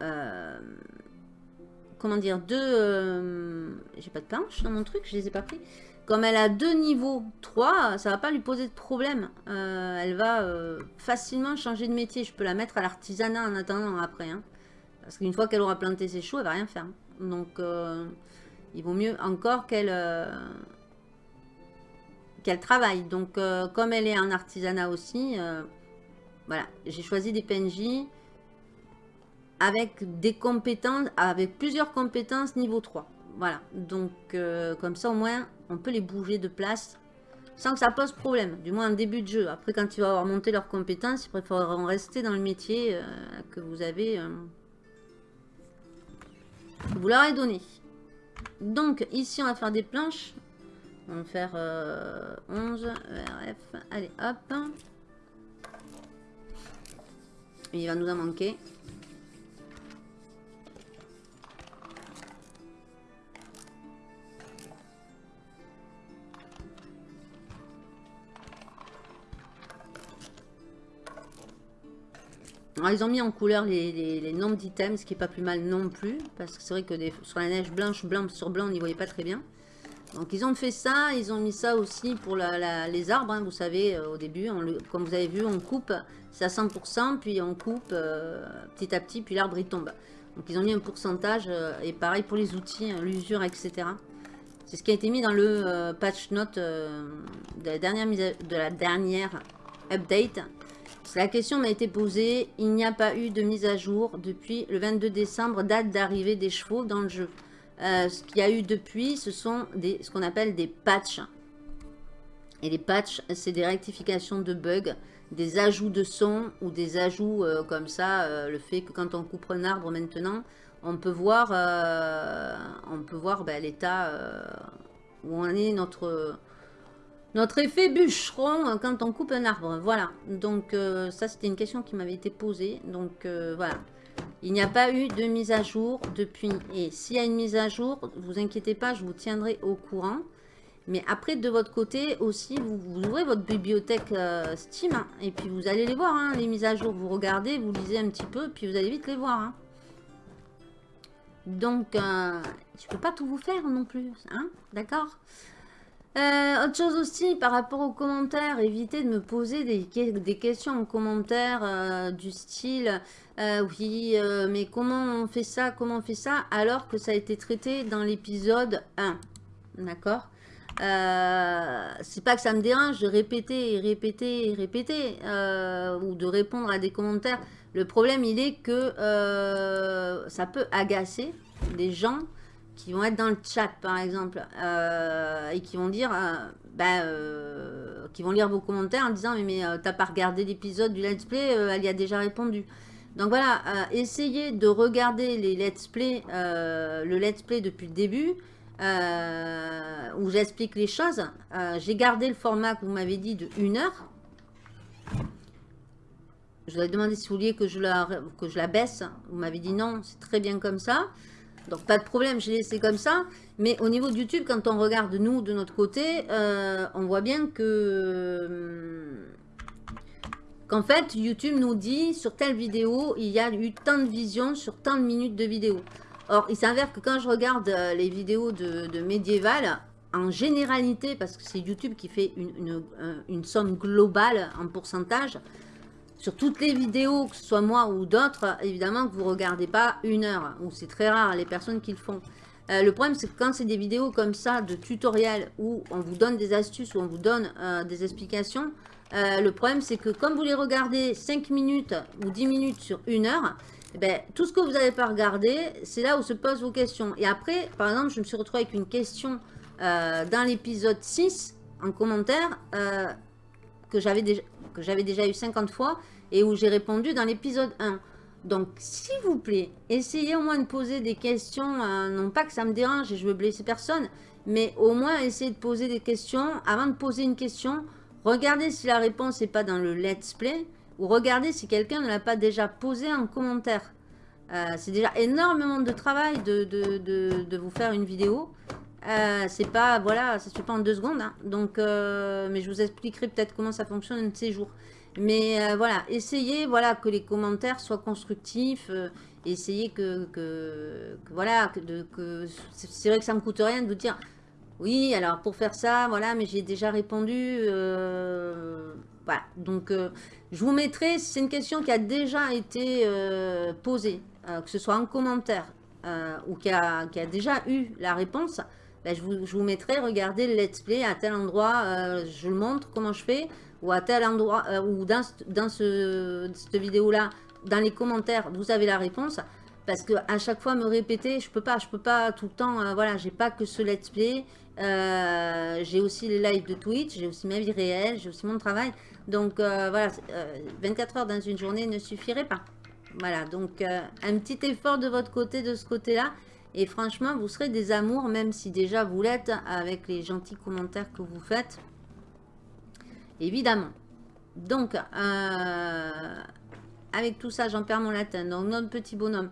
Euh, comment dire Deux... Euh, j'ai pas de planche dans mon truc, je les ai pas pris. Comme elle a deux niveaux 3, ça va pas lui poser de problème. Euh, elle va euh, facilement changer de métier. Je peux la mettre à l'artisanat en attendant après. Hein. Parce qu'une fois qu'elle aura planté ses choux, elle va rien faire. Donc, euh, il vaut mieux encore qu'elle qu'elle travaille. Donc, comme elle est en artisanat aussi, voilà, j'ai choisi des PNJ avec des compétences, avec plusieurs compétences niveau 3. Voilà, donc comme ça au moins on peut les bouger de place sans que ça pose problème, du moins en début de jeu. Après, quand ils vont avoir monté leurs compétences, ils préféreront rester dans le métier euh, que vous avez, euh, vous leur avez donné. Donc, ici, on va faire des planches. On va faire 11, euh, RF. Allez, hop. Il va nous en manquer. Ils ont mis en couleur les, nombres d'items, ce qui n'est pas plus mal non plus. Parce que c'est vrai que sur la neige blanche, blanc sur blanc, on n'y voyait pas très bien. Donc ils ont fait ça, ils ont mis ça aussi pour les arbres, hein, vous savez, euh, au début, comme vous avez vu, on coupe, c'est à 100%, puis on coupe euh, petit à petit, puis l'arbre il tombe. Donc ils ont mis un pourcentage, euh, et pareil pour les outils, hein, l'usure, etc. C'est ce qui a été mis dans le patch note de, la dernière de la dernière update. La question m'a été posée. Il n'y a pas eu de mise à jour depuis le 22 décembre, date d'arrivée des chevaux dans le jeu. Euh, ce qu'il y a eu depuis, ce sont ce qu'on appelle des patchs. Et les patchs, c'est des rectifications de bugs, des ajouts de son ou des ajouts euh, comme ça. Euh, le fait que quand on coupe un arbre maintenant, on peut voir, on voir ben, l'état où on est notre notre effet bûcheron euh, quand on coupe un arbre, voilà. Donc euh, ça c'était une question qui m'avait été posée. Donc euh, voilà. Il n'y a pas eu de mise à jour depuis. Et s'il y a une mise à jour, vous inquiétez pas, je vous tiendrai au courant. Mais après, de votre côté aussi, vous, ouvrez votre bibliothèque euh, Steam. Hein, et puis vous allez les voir, hein, les mises à jour. Vous regardez, vous lisez un petit peu, puis vous allez vite les voir. Hein. Donc, je peux pas tout vous faire non plus. Hein D'accord? Euh, autre chose aussi, par rapport aux commentaires, évitez de me poser des, questions en commentaire euh, du style euh, Oui, mais comment on fait ça Comment on fait ça ?» alors que ça a été traité dans l'épisode 1. D'accord? C'est pas que ça me dérange de répéter et répéter et répéter ou de répondre à des commentaires. Le problème, il est que ça peut agacer des gens qui vont être dans le chat par exemple euh, et qui vont dire euh, bah, euh, qui vont lire vos commentaires en disant mais, mais t'as pas regardé l'épisode du let's play elle y a déjà répondu. Donc voilà essayez de regarder les let's play le let's play depuis le début où j'explique les choses. J'ai gardé le format que vous m'avez dit de 1 heure. Je vous ai demandé si vous vouliez que je la, que je la baisse. Vous m'avez dit non c'est très bien comme ça donc pas de problème, j'ai laissé comme ça. Mais au niveau de YouTube, quand on regarde nous de notre côté, euh, on voit bien que... Hum, qu'en fait, YouTube nous dit sur telle vidéo, il y a eu tant de visions sur tant de minutes de vidéo. Or, il s'avère que quand je regarde euh, les vidéos de, médiéval, en généralité, parce que c'est YouTube qui fait une, une somme globale en pourcentage, sur toutes les vidéos, que ce soit moi ou d'autres, évidemment que vous ne regardez pas une heure. Ou c'est très rare les personnes qui le font. Euh, le problème, c'est que quand c'est des vidéos comme ça, de tutoriels, où on vous donne des astuces, où on vous donne euh, des explications, euh, le problème, c'est que comme vous les regardez 5 minutes ou 10 minutes sur une heure, eh ben, tout ce que vous n'avez pas regardé, c'est là où se posent vos questions. Et après, par exemple, je me suis retrouvée avec une question dans l'épisode 6, en commentaire, que j'avais déjà, eu 50 fois, et où j'ai répondu dans l'épisode 1. Donc, s'il vous plaît, essayez au moins de poser des questions, euh, non pas que ça me dérange et je veux blesser personne, mais au moins essayez de poser des questions. Avant de poser une question, regardez si la réponse n'est pas dans le let's play, ou regardez si quelqu'un ne l'a pas déjà posé en commentaire. Euh, c'est déjà énormément de travail de, vous faire une vidéo. Euh, c'est pas, voilà, ça se fait pas en deux secondes. Hein. Donc, mais je vous expliquerai peut-être comment ça fonctionne un ces jours. Mais euh, voilà, essayez voilà, que les commentaires soient constructifs. Euh, essayez que, que, voilà, que, que c'est vrai que ça me coûte rien de vous dire oui, alors pour faire ça, voilà, mais j'ai déjà répondu. Euh, voilà, donc je vous mettrai, c'est une question qui a déjà été posée, que ce soit en commentaire ou qui a, déjà eu la réponse, ben, je, vous, mettrai, regardez le let's play à tel endroit, je le montre comment je fais ou à tel endroit, euh, ou dans, ce, cette vidéo-là, dans les commentaires, vous avez la réponse. Parce que à chaque fois me répéter, je peux pas, je peux pas tout le temps, euh, voilà, j'ai pas que ce let's play, euh, j'ai aussi les lives de Twitch, j'ai aussi ma vie réelle, j'ai aussi mon travail. Donc voilà, 24 heures dans une journée ne suffirait pas. Voilà, donc un petit effort de votre côté, de ce côté-là. Et franchement, vous serez des amours, même si déjà vous l'êtes avec les gentils commentaires que vous faites évidemment. Donc, euh, avec tout ça, j'en perds mon latin. Donc, notre petit bonhomme,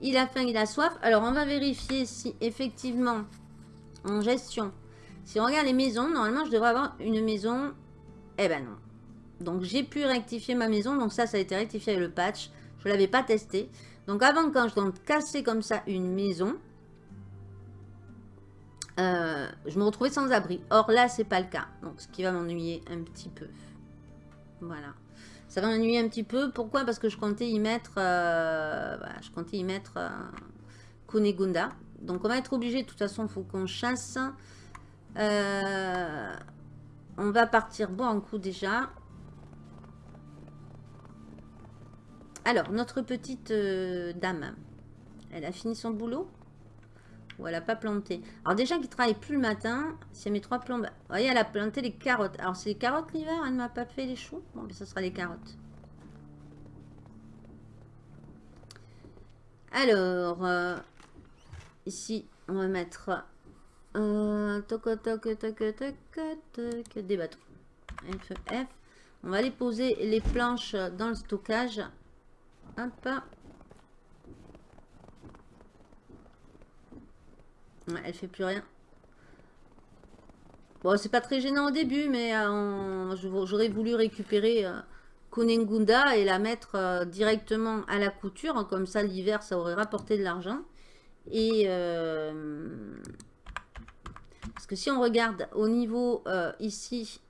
il a faim, il a soif. Alors, on va vérifier si effectivement, en gestion, si on regarde les maisons, normalement, je devrais avoir une maison. Eh ben non. Donc, j'ai pu rectifier ma maison. Donc, ça, ça a été rectifié avec le patch. Je ne l'avais pas testé. Donc, avant, quand je dois casser comme ça une maison, euh, je me retrouvais sans abri. Or là, c'est pas le cas. Donc, ce qui va m'ennuyer un petit peu. Voilà. Ça va m'ennuyer un petit peu. Pourquoi? Parce que je comptais y mettre... Euh, je comptais y mettre euh. Donc, on va être obligé. De toute façon, il faut qu'on chasse. Euh, on va partir bon en coup déjà. Alors, notre petite dame. Elle a fini son boulot ou elle n'a pas planté? Alors déjà qui travaille plus le matin, elle met trois plombes... Vous voyez, elle a planté les carottes. Alors c'est les carottes l'hiver, elle ne m'a pas fait les choux. Bon, mais ça sera les carottes. Alors, euh, ici, on va mettre euh, toc, toc, toc, toc, toc, des bateaux. F, F. On va aller poser les planches dans le stockage. Hop. Ouais, elle fait plus rien. Bon, c'est pas très gênant au début, mais euh, j'aurais voulu récupérer euh, Kunengunda et la mettre euh, directement à la couture. Hein, comme ça, l'hiver, ça aurait rapporté de l'argent. Et... Euh, parce que si on regarde au niveau ici,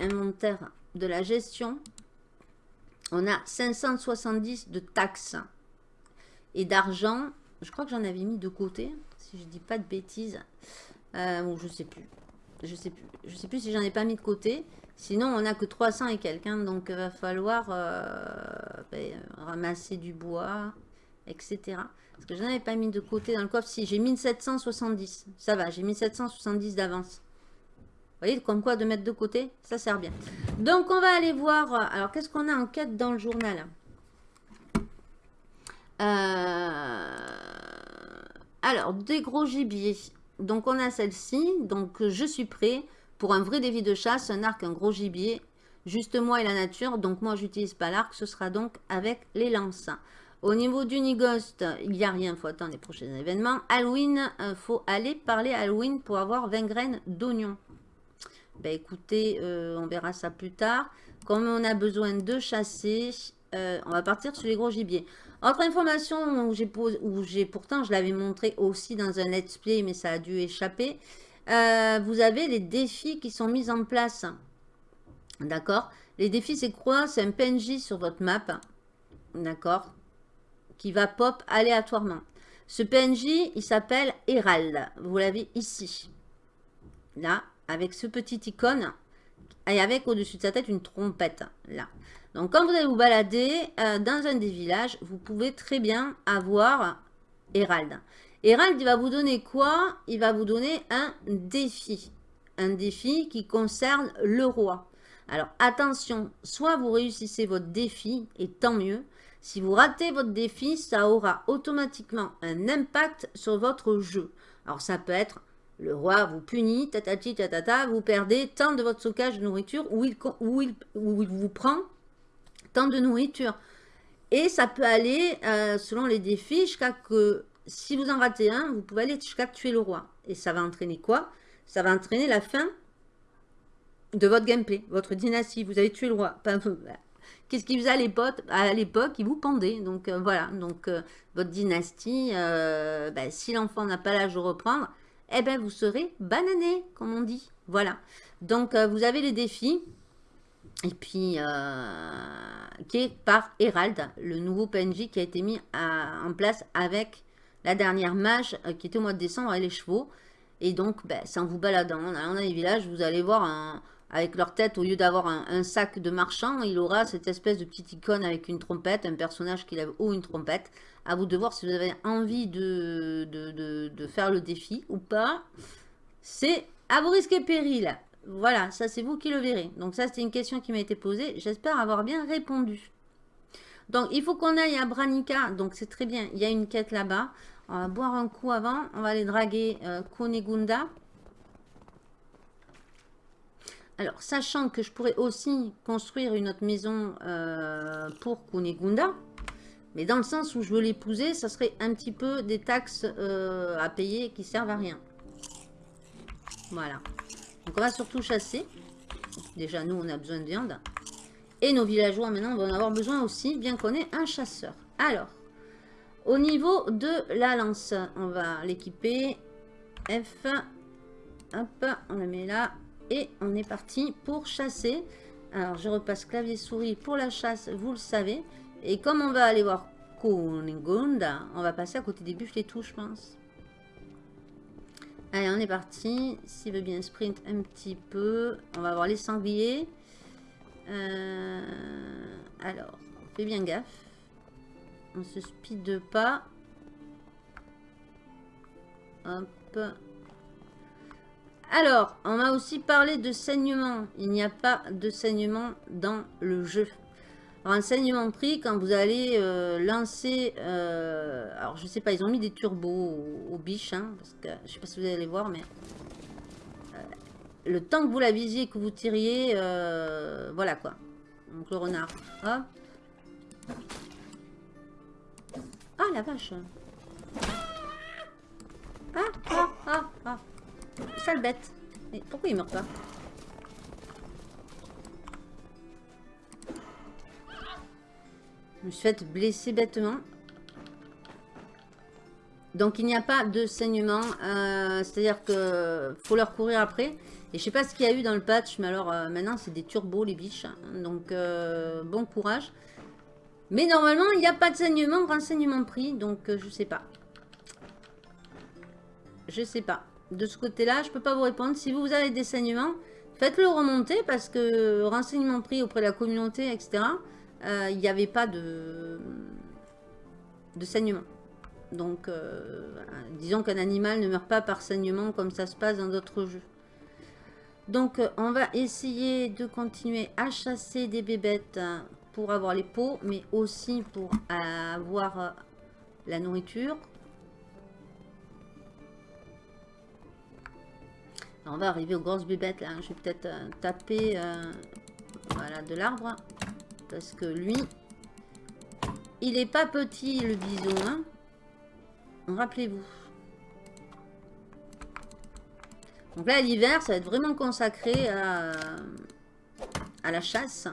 inventaire de la gestion, on a 570 de taxes et d'argent. Je crois que j'en avais mis de côté, si je dis pas de bêtises. Euh, je sais plus. Je sais plus. Sais plus si j'en ai pas mis de côté. Sinon, on n'a que 300 et quelqu'un. donc il va falloir euh, ben, ramasser du bois, etc. Parce que je n'en avais pas mis de côté dans le coffre. Si, j'ai 1770. Ça va, j'ai 1770 d'avance. Voyez, comme quoi de mettre de côté, ça sert bien. Donc, on va aller voir. Euh, alors, qu'est-ce qu'on a en quête dans le journal? Alors, des gros gibiers. Donc on a celle-ci. Donc je suis prêt pour un vrai défi de chasse, un arc, un gros gibier. Juste moi et la nature. Donc moi j'utilise pas l'arc, ce sera donc avec les lances. Au niveau du Nigost, il n'y a rien, il faut attendre les prochains événements. Halloween, il euh, faut aller parler Halloween pour avoir 20 graines d'oignon. Ben écoutez, euh, on verra ça plus tard. Comme on a besoin de chasser, euh, on va partir sur les gros gibiers. Autre information où j'ai pourtant, je l'avais montré aussi dans un let's play, mais ça a dû échapper. Euh, vous avez les défis qui sont mis en place. D'accord? Les défis, c'est quoi? C'est un PNJ sur votre map. D'accord? Qui va pop aléatoirement. Ce PNJ, il s'appelle Herald. Vous l'avez ici. Là, avec ce petit icône. Et avec au-dessus de sa tête une trompette. Là. Donc, quand vous allez vous balader euh, dans un des villages, vous pouvez très bien avoir Hérald. Hérald, il va vous donner quoi? Il va vous donner un défi. Un défi qui concerne le roi. Alors, attention, soit vous réussissez votre défi, et tant mieux. Si vous ratez votre défi, ça aura automatiquement un impact sur votre jeu. Alors, ça peut être le roi vous punit, tatati tatata, vous perdez tant de votre stockage de nourriture ou il, il, il vous prend de nourriture. Et ça peut aller, euh, selon les défis, jusqu'à que, si vous en ratez un, vous pouvez aller jusqu'à tuer le roi. Et ça va entraîner quoi? Ça va entraîner la fin de votre gameplay, votre dynastie. Vous avez tué le roi. Qu'est-ce qu'il faisait à l'époque À l'époque, il vous pendait. Donc euh, voilà, donc euh, votre dynastie, ben, si l'enfant n'a pas l'âge de reprendre, eh ben vous serez banané, comme on dit. Voilà. Donc vous avez les défis. Et puis, euh, qui est par Herald, le nouveau PNJ qui a été mis en place avec la dernière mage euh, qui était au mois de décembre avec les chevaux. Et donc, ben, c'est en vous baladant, en allant dans les villages, vous allez voir avec leur tête, au lieu d'avoir un, sac de marchand, il aura cette espèce de petite icône avec une trompette, un personnage qui lève haut une trompette. À vous de voir si vous avez envie de, faire le défi ou pas. C'est à vos risques et périls. Voilà, ça c'est vous qui le verrez. Donc ça c'était une question qui m'a été posée. J'espère avoir bien répondu. Donc il faut qu'on aille à Branica. Donc c'est très bien, il y a une quête là-bas. On va boire un coup avant. On va aller draguer euh, Konegunda. Alors, sachant que je pourrais aussi construire une autre maison euh, pour Kunegunda, mais dans le sens où je veux l'épouser, ça serait un petit peu des taxes euh, à payer qui servent à rien. Voilà. Donc on va surtout chasser. Déjà, nous, on a besoin de viande. Et nos villageois, maintenant, vont en avoir besoin aussi, bien qu'on ait un chasseur. Alors, au niveau de la lance, on va l'équiper. F. Hop, on le met là. Et on est parti pour chasser. Alors, je repasse clavier-souris pour la chasse, vous le savez. Et comme on va aller voir Kunigunda, on va passer à côté des buffles et tout, je pense. Allez, on est parti. S'il veut bien sprint un petit peu. On va voir les sangliers. Euh, alors, fais bien gaffe. On se speed pas. Hop. Alors, on m'a aussi parlé de saignement. Il n'y a pas de saignement dans le jeu renseignement pris quand vous allez euh, lancer... Euh, alors, je sais pas, ils ont mis des turbos aux, biches. Hein, parce que, je sais pas si vous allez voir, mais... Euh, le temps que vous la visiez que vous tiriez... voilà, quoi. Donc, le renard. Ah, la vache Ah, ah, ah, ah. Sale bête. Pourquoi il meurt pas Je me suis fait blesser bêtement. Donc il n'y a pas de saignement. Euh, c'est-à-dire que faut leur courir après. Et je sais pas ce qu'il y a eu dans le patch. Mais alors euh, maintenant c'est des turbos les biches. Donc euh, bon courage. Mais normalement il n'y a pas de saignement. Renseignement pris. Donc je sais pas. Je sais pas. De ce côté-là, je peux pas vous répondre. Si vous avez des saignements, faites-le remonter. Parce que renseignement pris auprès de la communauté, etc. Il n'y avait pas de, de saignement. Donc, euh, disons qu'un animal ne meurt pas par saignement comme ça se passe dans d'autres jeux. Donc, euh, on va essayer de continuer à chasser des bébêtes pour avoir les peaux, mais aussi pour avoir euh, la nourriture. On va arriver aux grosses bébêtes là. Je vais peut-être taper voilà, de l'arbre. Parce que lui, il est pas petit le bison. Hein. Rappelez-vous. Donc là, l'hiver, ça va être vraiment consacré à, à, la chasse.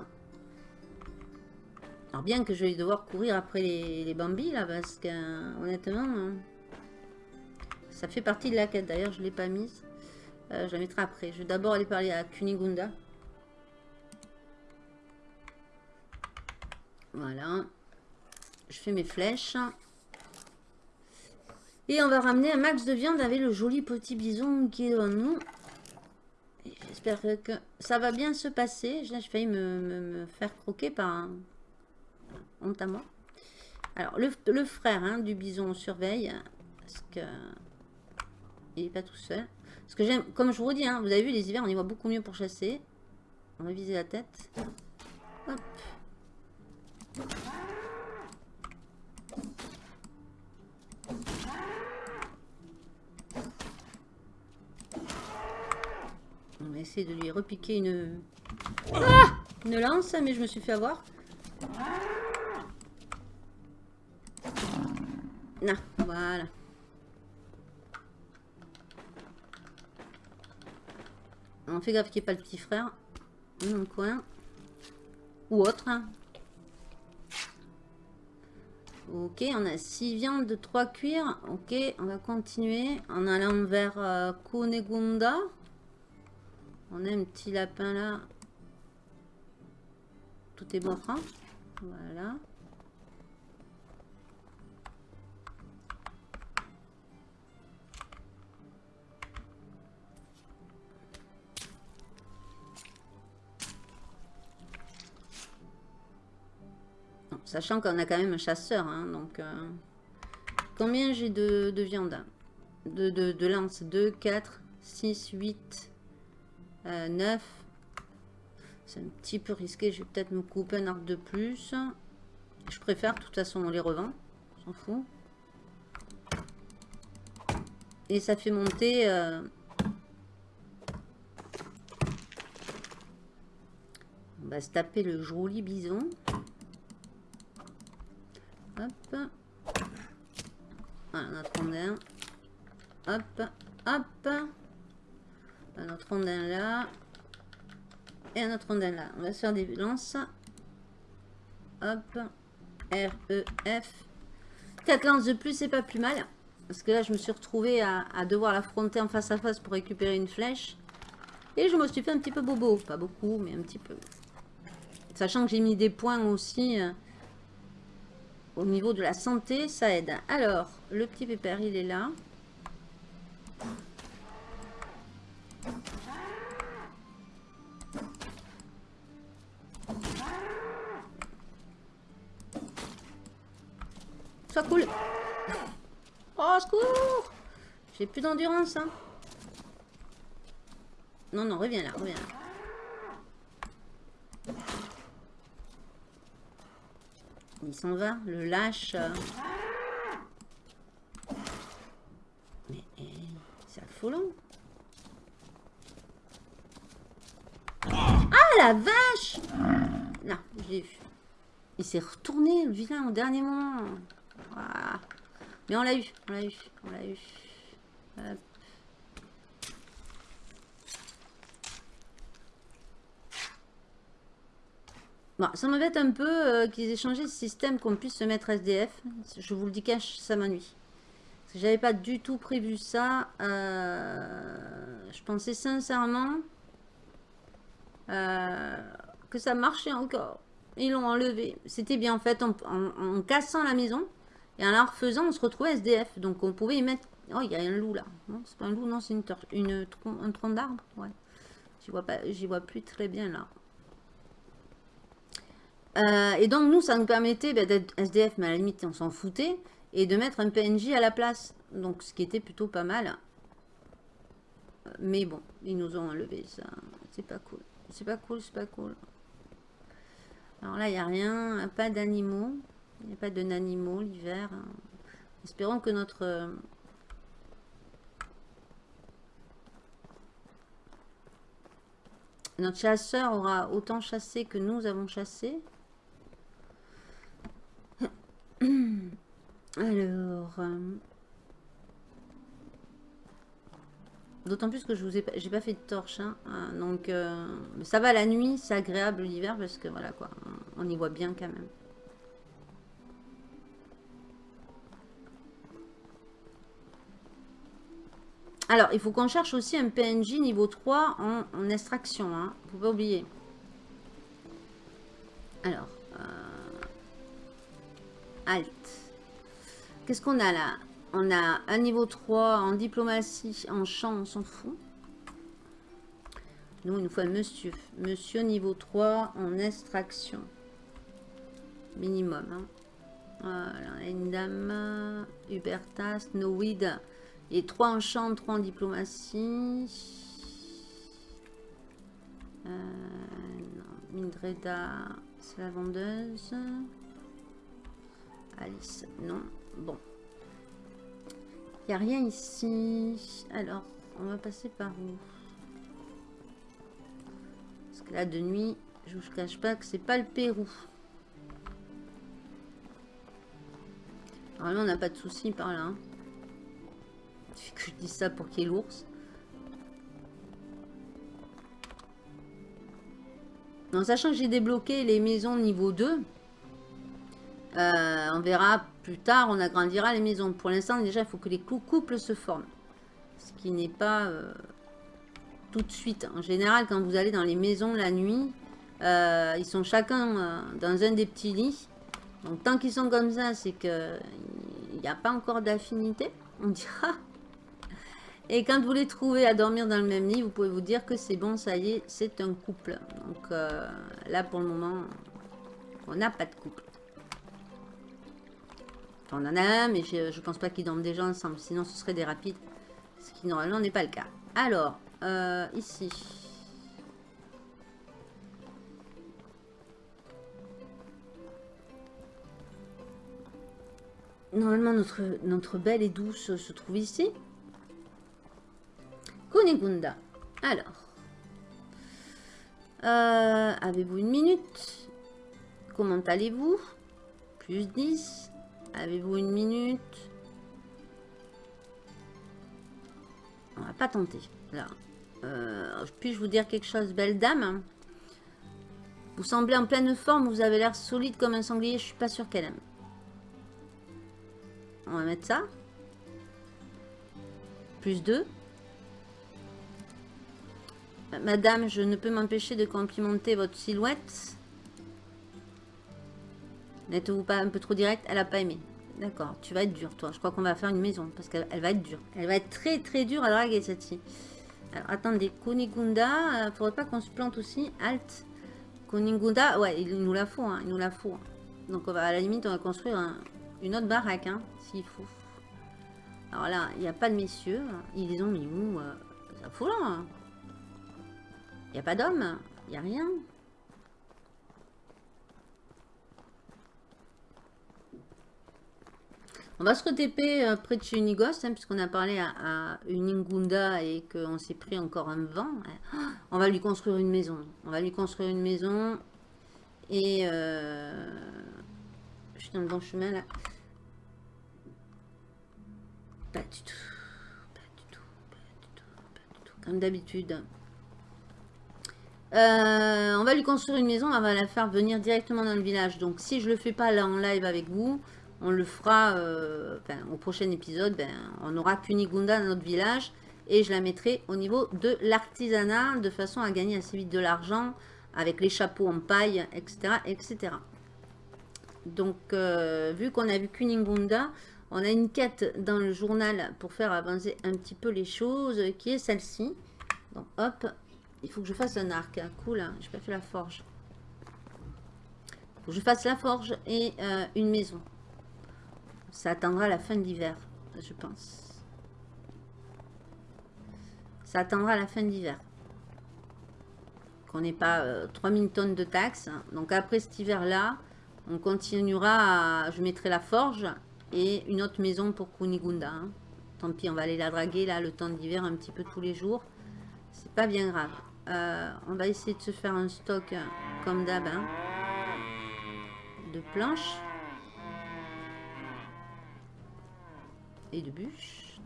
Alors bien que je vais devoir courir après les, les bambis, là, parce que, honnêtement, hein, ça fait partie de la quête. D'ailleurs, je ne l'ai pas mise. Euh, je la mettrai après. Je vais d'abord aller parler à Kunigunda. Voilà. Je fais mes flèches. Et on va ramener un max de viande avec le joli petit bison qui est devant nous. J'espère que ça va bien se passer. J'ai failli me, faire croquer par un... Honte à moi. Alors, le, frère hein, du bison surveille. Parce que... Il n'est pas tout seul. Parce que j'aime... Comme je vous dis, hein, vous avez vu, les hivers, on y voit beaucoup mieux pour chasser. On va viser la tête. Hop. On va essayer de lui repiquer une... Ah une lance, mais je me suis fait avoir. Non, voilà. On fait gaffe qu'il n'y ait pas le petit frère coin. Ou autre. Hein. Ok, on a 6 viandes, de 3 cuirs. Ok, on va continuer en allant vers euh, Kunegunda. On a un petit lapin là. Tout est bon franc. Voilà. Sachant qu'on a quand même un chasseur. Hein, donc, euh, combien j'ai de, viande? De, de, de lance? 2, 4, 6, 8, 9. C'est un petit peu risqué. Je vais peut-être me couper un arc de plus. Je préfère. De toute façon, on les revend. On s'en fout. Et ça fait monter... Euh, on va se taper le joli bison. Hop. Voilà, notre rondin. Hop, hop. Un autre rondin là. Et un autre rondin là. On va se faire des lances. Hop. R, E, F. 4 lances de plus, c'est pas plus mal. Parce que là, je me suis retrouvée à, à devoir l'affronter en face à face pour récupérer une flèche. Et je me suis fait un petit peu bobo. Pas beaucoup, mais un petit peu. Sachant que j'ai mis des points aussi euh, au niveau de la santé, ça aide. Alors, le petit pépère, il est là. Sois cool. Oh, secours J'ai plus d'endurance, hein. Non, non, reviens là, reviens là. Il s'en va, le lâche. Mais eh, c'est affolant. Ah la vache Non, j'ai vu. Il s'est retourné le vilain au dernier moment. Mais on l'a eu, on l'a eu, on l'a eu. Bon, ça m'embête un peu euh, qu'ils aient changé le système qu'on puisse se mettre SDF. Je vous le dis cache, ça m'ennuie. J'avais pas du tout prévu ça. Euh, je pensais sincèrement euh, que ça marchait encore. Ils l'ont enlevé. C'était bien en fait en, cassant la maison et en la refaisant, on se retrouvait SDF. Donc on pouvait y mettre. Oh, il y a un loup là. C'est pas un loup, non, c'est une, une, un tronc d'arbre. Ouais. J'y vois, pas, vois plus très bien là. Euh, et donc, nous, ça nous permettait ben, d'être SDF, mais à la limite, on s'en foutait, et de mettre un PNJ à la place. Donc, ce qui était plutôt pas mal. Mais bon, ils nous ont enlevé ça. C'est pas cool. C'est pas cool, c'est pas cool. Alors là, il n'y a rien, pas d'animaux. Il n'y a pas de d'animaux l'hiver. Espérons que notre... Notre chasseur aura autant chassé que nous avons chassé. Alors... Euh, d'autant plus que je vous ai pas fait de torche, hein. ah, donc euh, ça va la nuit, c'est agréable l'hiver parce que voilà quoi, on y voit bien quand même. Alors, il faut qu'on cherche aussi un PNJ niveau 3 en, extraction, hein, faut oublier. Alors, Alt. Qu'est-ce qu'on a là? On a un niveau 3 en diplomatie, en champ, on s'en fout. Nous, il nous faut un monsieur. Monsieur niveau 3 en extraction. Minimum. Hein. Voilà, une dame. Hubertas, Noid. Et 3 en champ, 3 en diplomatie. Euh, Mindreda, c'est la vendeuse. Alice, non. Bon. Il n'y a rien ici. Alors, on va passer par où? Parce que là, de nuit, je vous cache pas que c'est pas le Pérou. Normalement, on n'a pas de soucis par là. Hein. que je dis ça pour qu'il y ait l'ours. En sachant que j'ai débloqué les maisons niveau 2, euh, on verra plus tard, on agrandira les maisons. Pour l'instant, déjà, il faut que les couples se forment. Ce qui n'est pas euh, tout de suite. En général, quand vous allez dans les maisons la nuit, euh, ils sont chacun dans un des petits lits. Donc, tant qu'ils sont comme ça, c'est qu'il n'y a pas encore d'affinité, on dira. Et quand vous les trouvez à dormir dans le même lit, vous pouvez vous dire que c'est bon, ça y est, c'est un couple. Donc là, pour le moment, on n'a pas de couple. On en a un, mais je pense pas qu'ils dorment déjà ensemble. Sinon, ce serait des rapides. Ce qui, normalement, n'est pas le cas. Alors, euh, ici. Normalement, notre, notre belle et douce se trouve ici. Kunigunda. Alors. Euh, Avez-vous une minute? Comment allez-vous? Plus 10. Avez-vous une minute? On va pas tenter. Euh, puis-je vous dire quelque chose, belle dame? Vous semblez en pleine forme, vous avez l'air solide comme un sanglier, je suis pas sûre qu'elle aime. On va mettre ça. Plus 2. Madame, je ne peux m'empêcher de complimenter votre silhouette. N'êtes-vous pas un peu trop direct Elle n'a pas aimé. D'accord, tu vas être dur, toi. Je crois qu'on va faire une maison, parce qu'elle va être dure. Elle va être très très dure à draguer, cette-ci. Alors, attendez, Kunigunda, euh, faudrait pas qu'on se plante aussi. Alt. Kunigunda, ouais, il nous la faut, hein, il nous la faut. Donc, on va, à la limite, on va construire une autre baraque, hein, s'il faut. Alors là, il n'y a pas de messieurs. Ils les ont mis où euh, fout là. Hein. Il n'y a pas d'hommes. Il n'y a rien. On va se re-TP euh, près de chez Unigos, hein, puisqu'on a parlé à, Uningunda et qu'on s'est pris encore un vent. On va lui construire une maison. On va lui construire une maison. Et... Euh, je suis dans le bon chemin, là. Pas du tout. Pas du Comme d'habitude. Euh, on va lui construire une maison, on va la faire venir directement dans le village. Donc si je le fais pas là en live avec vous, on le fera euh, au prochain épisode. Ben, on aura Kunigunda dans notre village et je la mettrai au niveau de l'artisanat de façon à gagner assez vite de l'argent avec les chapeaux en paille, etc. etc. Donc, euh, vu qu'on a vu Kunigunda, on a une quête dans le journal pour faire avancer un petit peu les choses, qui est celle-ci. Donc, hop, il faut que je fasse un arc. Cool, hein. je n'ai pas fait la forge. Faut que je fasse la forge et euh, une maison. Ça attendra la fin de l'hiver, je pense. Ça attendra la fin d'hiver. Qu'on n'ait pas 3000 euh, tonnes de taxes. Donc après cet hiver-là, on continuera à... Je mettrai la forge et une autre maison pour Kunigunda. Hein. Tant pis, on va aller la draguer là le temps d'hiver un petit peu tous les jours. C'est pas bien grave. Euh, on va essayer de se faire un stock comme d'hab hein, de planches de bûches.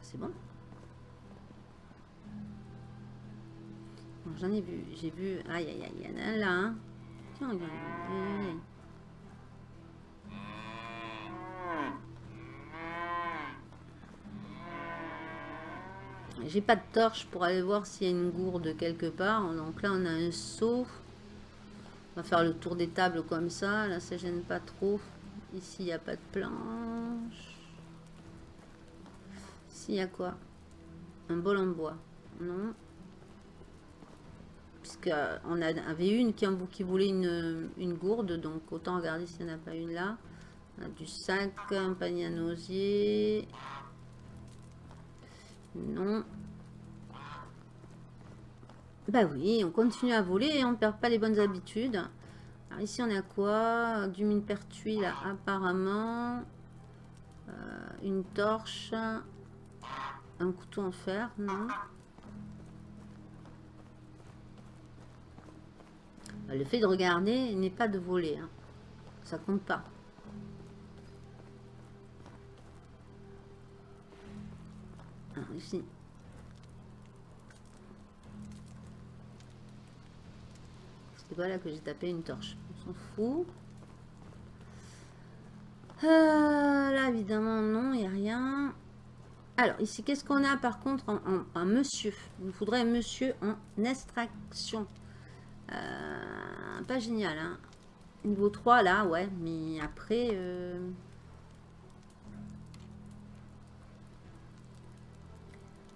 C'est bon. J'en ai vu, j'ai vu. Aïe aïe aïe, il y a là. Hein. Tiens, regarde. Aïe, aïe, J'ai pas de torche pour aller voir s'il y a une gourde quelque part. Donc là, on a un seau. On va faire le tour des tables comme ça. Là, ça gêne pas trop. Ici, il n'y a pas de planche. Ici, il y a quoi? Un bol en bois. Non. Puisqu'on avait une qui, qui voulait une, une, gourde. Donc, autant regarder s'il n'y en a pas une là. On a du sac, un panier à nausier. Non. Bah oui, on continue à voler et on ne perd pas les bonnes habitudes. Alors ici, on a quoi? Du mine pertuis, apparemment. Euh, une torche. Un couteau en fer, non. Le fait de regarder n'est pas de voler. Hein. Ça compte pas. ici. C'est voilà que j'ai tapé une torche. On s'en fout. Euh, là, évidemment, non, il n'y a rien. Alors, ici, qu'est-ce qu'on a par contre en, monsieur? Il faudrait monsieur en extraction. Euh, pas génial, hein. Niveau 3, là, ouais. Mais après... Euh,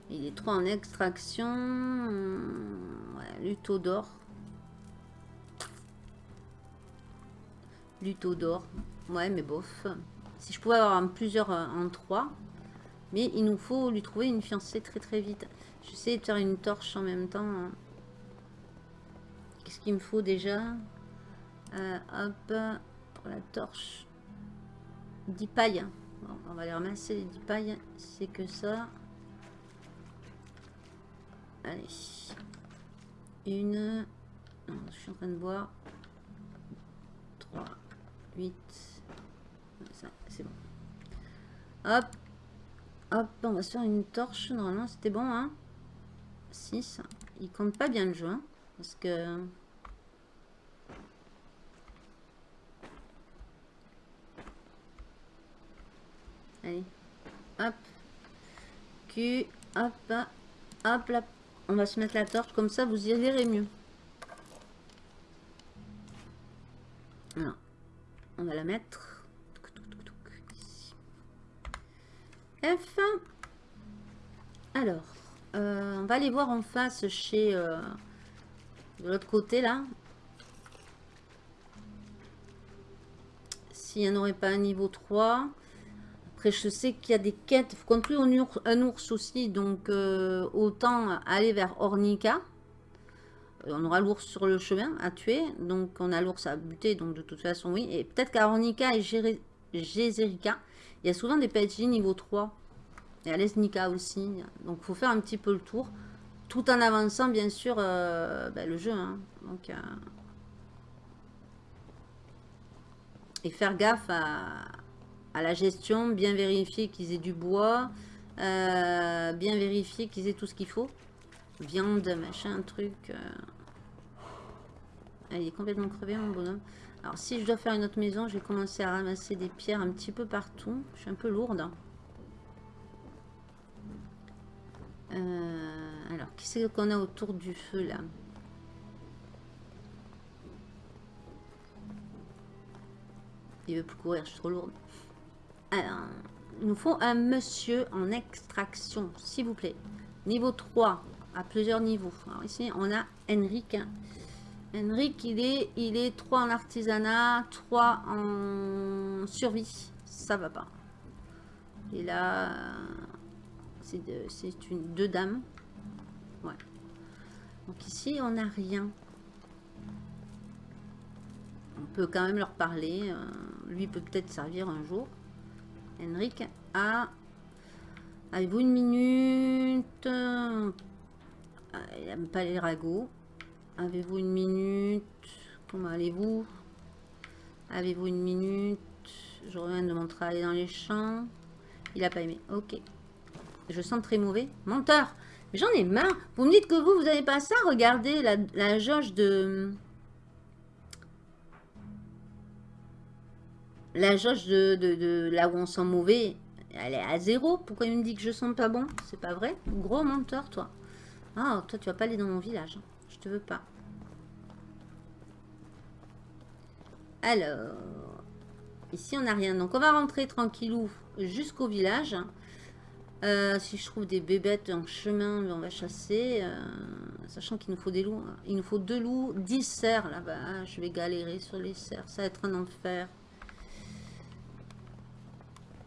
Il est trop en extraction. Ouais, d'or. Luto d'or. Ouais, mais bof. Si je pouvais avoir plusieurs euh, en trois. Mais il nous faut lui trouver une fiancée très très vite. J'essaie de faire une torche en même temps. Qu'est-ce qu'il me faut déjà? Euh, Hop, pour la torche. 10 pailles. on va les ramasser les 10 pailles. C'est que ça. Allez. Une. je suis en train de voir. 3, 8. Ça, c'est bon. Hop. Hop, on va se faire une torche. Normalement, c'était bon, hein. 6. Il compte pas bien le jeu, hein, Parce que... Allez. Hop. Q. Hop. Hop, là. On va se mettre la torche, comme ça vous y verrez mieux. On va la mettre. F. Alors, euh, on va aller voir en face chez... Euh, de l'autre côté, là. S'il n'y en aurait pas un niveau 3 je sais qu'il y a des quêtes. Il faut conclure un ours, un ours aussi. Donc, euh, autant aller vers Ornica. Euh, on aura l'ours sur le chemin à tuer. Donc, on a l'ours à buter. Donc, de toute façon, oui. Et peut-être qu'à Ornica et Gézerica, il y a souvent des PNJ niveau 3. Et à Lesnica aussi. Donc, il faut faire un petit peu le tour. Tout en avançant, bien sûr, euh, ben, le jeu. Hein. Donc, et faire gaffe à, à la gestion, bien vérifier qu'ils aient du bois, euh, bien vérifier qu'ils aient tout ce qu'il faut. Viande, machin, truc. Euh. Elle est complètement crevée, mon bonhomme. Alors, si je dois faire une autre maison, je vais commencer à ramasser des pierres un petit peu partout. Je suis un peu lourde. Euh, alors, qui c'est qu'on a autour du feu, là? Il veut plus courir, je suis trop lourde. Alors, il nous faut un monsieur en extraction, s'il vous plaît. Niveau 3, à plusieurs niveaux. Alors ici, on a Henrik. Henrik, il est, il est 3 en artisanat, 3 en survie. Ça va pas. Et là, c'est une deux dames. Ouais. Donc ici, on n'a rien. On peut quand même leur parler. Euh, lui peut peut-être servir un jour. Henrik a... Avez-vous une minute? Ah, Il n'aime pas les ragots. Avez-vous une minute? Comment allez-vous? Avez-vous une minute? Je reviens de mon travail dans les champs. Il n'a pas aimé. Ok. Je sens très mauvais. Menteur Mais j'en ai marre. Vous me dites que vous, vous n'avez pas ça Regardez la, jauge de... La jauge de, là où on sent mauvais, elle est à zéro. Pourquoi il me dit que je sens pas bon? C'est pas vrai? Gros menteur, toi. Ah, toi, tu vas pas aller dans mon village. Veux pas. Alors, ici, on n'a rien. Donc, on va rentrer tranquillou jusqu'au village. Euh, si je trouve des bébêtes en chemin, on va chasser. Euh, sachant qu'il nous faut des loups. Il nous faut deux loups, dix cerfs là-bas. Je vais galérer sur les cerfs. Ça va être un enfer.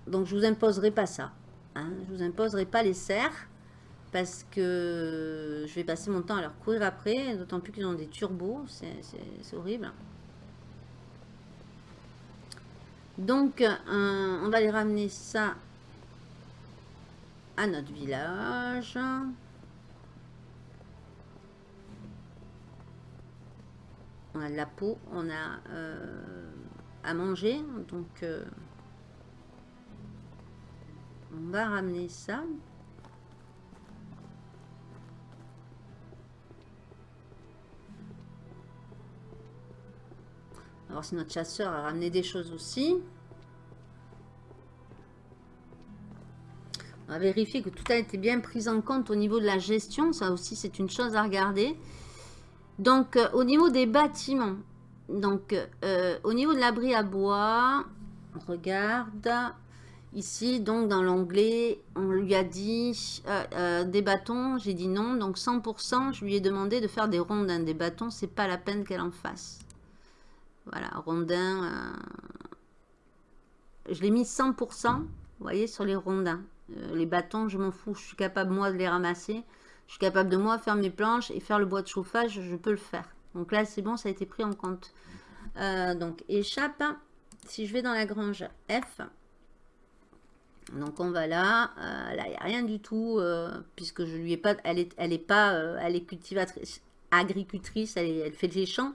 Donc, je vous imposerai pas ça. Hein. Je vous imposerai pas les cerfs. Parce que je vais passer mon temps à leur courir après. D'autant plus qu'ils ont des turbos. C'est horrible. Donc, euh, on va les ramener ça à notre village. On a de la peau, on a euh, à manger. Donc, euh, on va ramener ça. Alors si notre chasseur a ramené des choses aussi. On va vérifier que tout a été bien pris en compte au niveau de la gestion. Ça aussi, c'est une chose à regarder. Donc, euh, au niveau des bâtiments, donc euh, au niveau de l'abri à bois, on regarde. Ici, donc dans l'onglet, on lui a dit euh, des bâtons, j'ai dit non. Donc 100%, je lui ai demandé de faire des rondins. Des bâtons, c'est pas la peine qu'elle en fasse. Voilà, rondins. Euh, je l'ai mis 100%, vous voyez, sur les rondins. les bâtons, je m'en fous. Je suis capable, moi, de les ramasser. Je suis capable de, moi, faire mes planches et faire le bois de chauffage. Je peux le faire. Donc là, c'est bon, ça a été pris en compte. donc, échappe. Si je vais dans la grange F, donc on va là, euh, là il n'y a rien du tout, euh, puisque je lui ai pas, elle est, elle pas, euh, elle est cultivatrice, agricultrice, elle, fait des champs.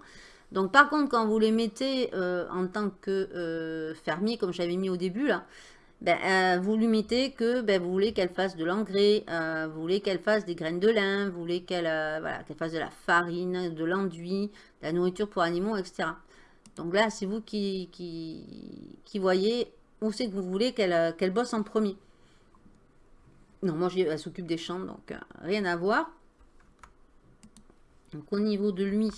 Donc par contre quand vous les mettez en tant que fermier, comme j'avais mis au début là, ben, vous lui mettez que ben, vous voulez qu'elle fasse de l'engrais, vous voulez qu'elle fasse des graines de lin, vous voulez qu'elle fasse de la farine, de l'enduit, de la nourriture pour animaux, etc. Donc là, c'est vous qui, qui, qui voyez où c'est que vous voulez qu'elle euh, bosse en premier. Non, moi, elle s'occupe des champs, donc euh, rien à voir. Donc, au niveau de lui,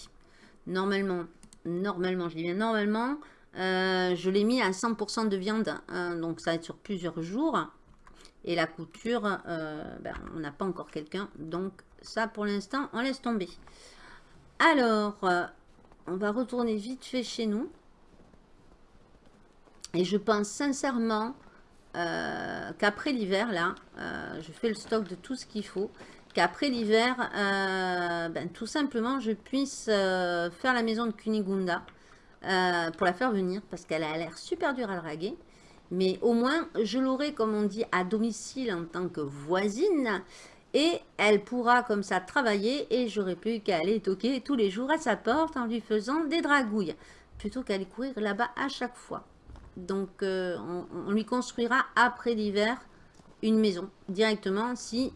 normalement, normalement, je dis normalement, euh, je l'ai mis à 100% de viande. Hein, donc, ça va être sur plusieurs jours. Et la couture, ben, on n'a pas encore quelqu'un. Donc, ça, pour l'instant, on laisse tomber. Alors, on va retourner vite fait chez nous. Et je pense sincèrement euh, qu'après l'hiver, là, euh, je fais le stock de tout ce qu'il faut, qu'après l'hiver, euh, ben, tout simplement, je puisse faire la maison de Kunigunda pour la faire venir, parce qu'elle a l'air super dure à draguer. Mais au moins, je l'aurai, comme on dit, à domicile en tant que voisine. Et elle pourra comme ça travailler et j'aurai plus qu'à aller toquer tous les jours à sa porte en lui faisant des dragouilles. Plutôt qu'à aller courir là-bas à chaque fois. Donc, euh, on, lui construira après l'hiver une maison directement si,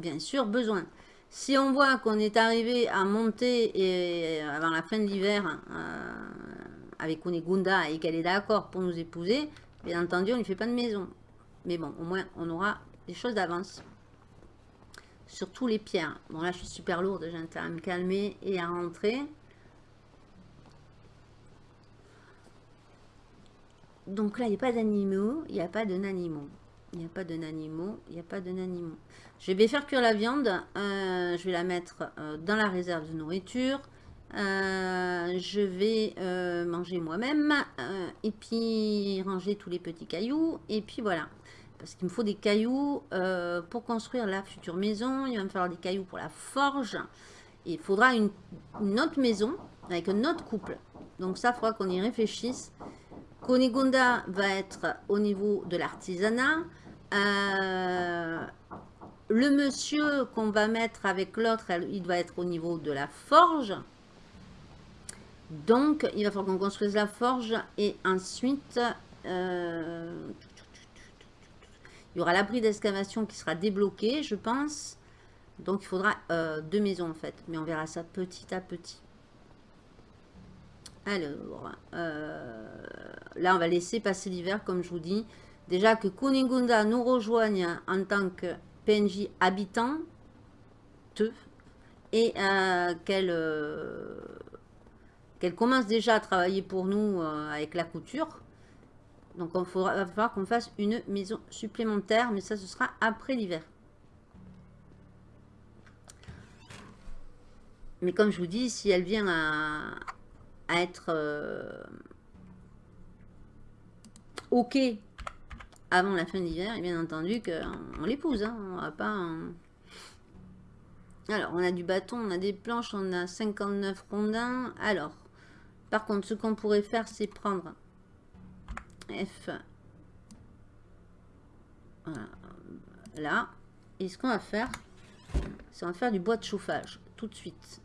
bien sûr, besoin. Si on voit qu'on est arrivé à monter et, avant la fin de l'hiver euh, avec Kunigunda et qu'elle est d'accord pour nous épouser, bien entendu, on ne fait pas de maison. Mais bon, au moins, on aura des choses d'avance. Surtout les pierres. Bon, là, je suis super lourde. J'ai intérêt à me calmer et à rentrer. Donc là, il n'y a pas d'animaux. Il n'y a pas de. Il n'y a pas de. Il n'y a pas de. Je vais faire cuire la viande. Euh, je vais la mettre euh, dans la réserve de nourriture. Euh, je vais manger moi-même. et puis ranger tous les petits cailloux. Et puis voilà. Parce qu'il me faut des cailloux pour construire la future maison. Il va me falloir des cailloux pour la forge. il faudra une, autre maison avec un autre couple. Donc ça, il faudra qu'on y réfléchisse. Konigunda va être au niveau de l'artisanat. Euh, le monsieur qu'on va mettre avec l'autre, il doit être au niveau de la forge. Donc, il va falloir qu'on construise la forge. Et ensuite, euh, il y aura l'abri d'excavation qui sera débloqué, je pense. Donc, il faudra euh, deux maisons en fait. Mais on verra ça petit à petit. Alors, euh, là, on va laisser passer l'hiver, comme je vous dis. Déjà que Kunigunda nous rejoigne en tant que PNJ habitant, et euh, euh, qu'elle commence déjà à travailler pour nous avec la couture. Donc, il va falloir qu'on fasse une maison supplémentaire, mais ça, ce sera après l'hiver. Mais comme je vous dis, si elle vient à, être euh, OK avant la fin de l'hiver, et bien entendu qu'on l'épouse. Hein, on va pas... Alors, on a du bâton, on a des planches, on a 59 rondins. Alors, par contre, ce qu'on pourrait faire, c'est prendre F. Là. Et ce qu'on va faire, c'est on va faire du bois de chauffage tout de suite.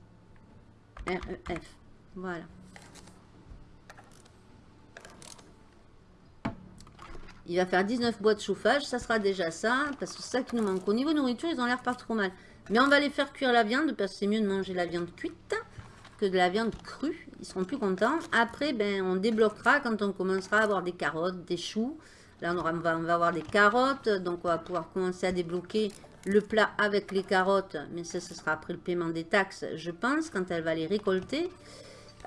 REF. Voilà. Il va faire 19 boîtes de chauffage, ça sera déjà ça, parce que c'est ça qui nous manque. Au niveau nourriture, ils ont l'air pas trop mal. Mais on va les faire cuire la viande, parce que c'est mieux de manger la viande cuite que de la viande crue. Ils seront plus contents. Après, ben, on débloquera quand on commencera à avoir des carottes, des choux. Là, on, on va avoir des carottes, donc on va pouvoir commencer à débloquer le plat avec les carottes. Mais ça, ce sera après le paiement des taxes, je pense, quand elle va les récolter.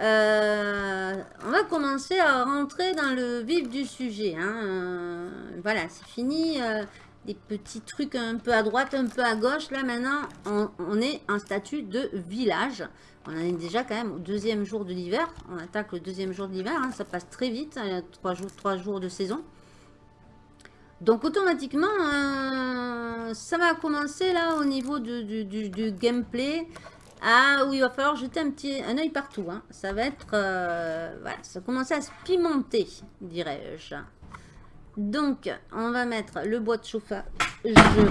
Euh, on va commencer à rentrer dans le vif du sujet. Hein. Euh, voilà, c'est fini. Euh, des petits trucs un peu à droite, un peu à gauche. Là, maintenant, on, est en statut de village. On est déjà quand même au deuxième jour de l'hiver. On attaque le deuxième jour de l'hiver. Hein. Ça passe très vite. Il y a trois jours, trois jours de saison. Donc, automatiquement, ça va commencer là au niveau du gameplay. Ah oui, il va falloir jeter un petit un œil partout. Hein. Ça va être... Euh, voilà, ça commence à se pimenter, dirais-je. Donc, on va mettre le bois de chauffage.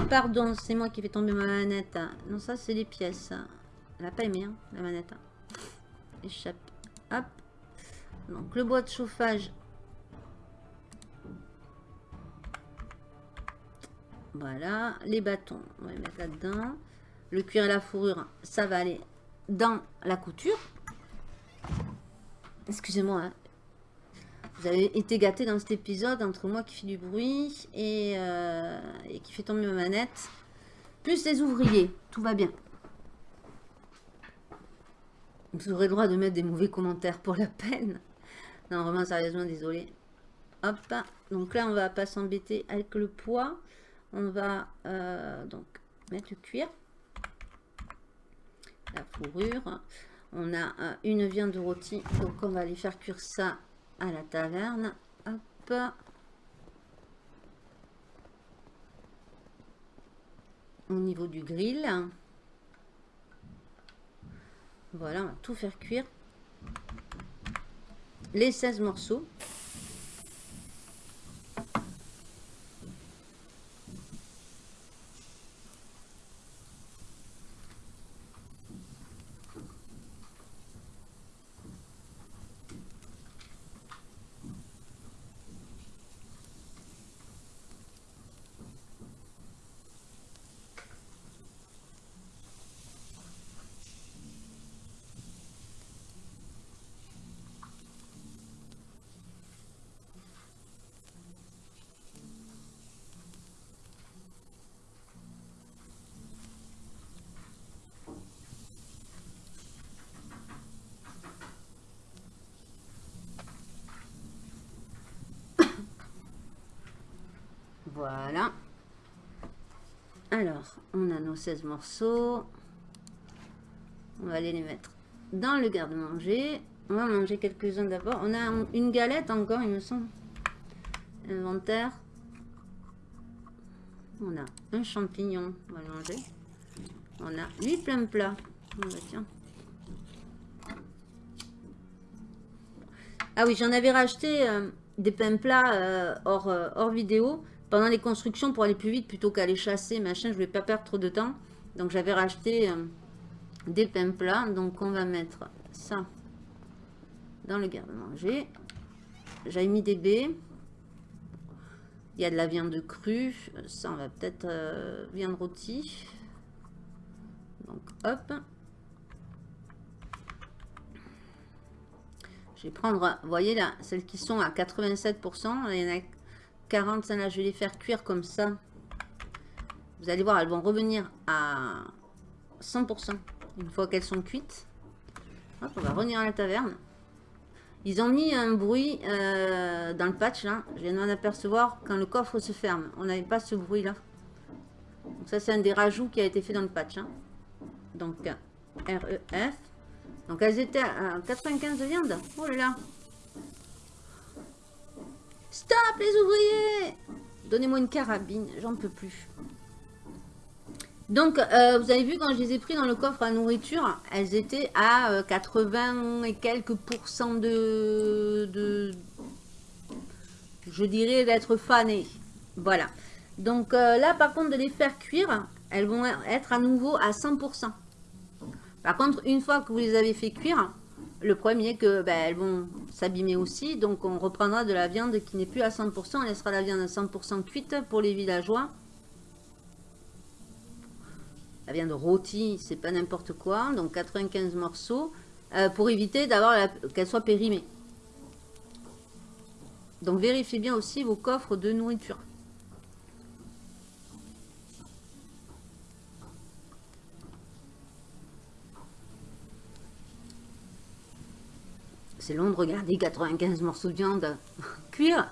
Pardon, c'est moi qui fais tomber ma manette. Non, ça, c'est les pièces. Elle n'a pas aimé, hein, la manette. Échappe. Hop. Donc, le bois de chauffage. Voilà. Les bâtons, on va les mettre là-dedans. Le cuir et la fourrure, ça va aller dans la couture. Excusez-moi. Hein. Vous avez été gâté dans cet épisode entre moi qui fait du bruit euh, et, qui fait tomber ma manette. Plus les ouvriers. Tout va bien. Vous aurez le droit de mettre des mauvais commentaires pour la peine. Non, vraiment, sérieusement, désolé. Hop. Donc là, on va pas s'embêter avec le poids. On va euh, donc mettre le cuir la fourrure. On a euh, une viande rôtie, donc on va aller faire cuire ça à la taverne. Hop. Au niveau du grill. Voilà, on va tout faire cuire. Les 16 morceaux. Voilà. Alors, on a nos 16 morceaux. On va aller les mettre dans le garde-manger. On va manger quelques-uns d'abord. On a une galette encore, il me semble. Inventaire. On a un champignon, on va le manger. On a 8 plein plats. Bah, tiens. Ah oui, j'en avais racheté euh, des pains plats euh, euh, hors vidéo pendant les constructions pour aller plus vite plutôt qu'aller chasser, machin. Je voulais pas perdre trop de temps. Donc j'avais racheté des pains plats. Donc on va mettre ça dans le garde-manger. J'avais mis des baies. Il y a de la viande crue. Ça, on va peut-être viande rôtie. Donc, hop. Je vais prendre, vous voyez là, celles qui sont à 87%. Il y en a 40, là, je vais les faire cuire comme ça. Vous allez voir, elles vont revenir à 100% une fois qu'elles sont cuites. Hop, on va revenir à la taverne. Ils ont mis un bruit euh, dans le patch là. Je viens d'en apercevoir quand le coffre se ferme. On n'avait pas ce bruit là. Donc ça c'est un des rajouts qui a été fait dans le patch. Hein. Donc REF. Donc elles étaient à 95 de viande. Oh là là. Stop les ouvriers Donnez-moi une carabine, j'en peux plus. Donc, euh, vous avez vu, quand je les ai pris dans le coffre à nourriture, elles étaient à 80 euh, et quelques pourcents de, je dirais, d'être fanées. Voilà. Donc euh, là, par contre, de les faire cuire, elles vont être à nouveau à 100%. Par contre, une fois que vous les avez fait cuire, le problème est que ben, vont s'abîmer aussi. Donc on reprendra de la viande qui n'est plus à 100%. On laissera la viande à 100% cuite pour les villageois. La viande rôtie, c'est pas n'importe quoi. Donc 95 morceaux. Euh, pour éviter d'avoir qu'elle soit périmée. Donc vérifiez bien aussi vos coffres de nourriture. C'est long de regarder 95 morceaux de viande cuire.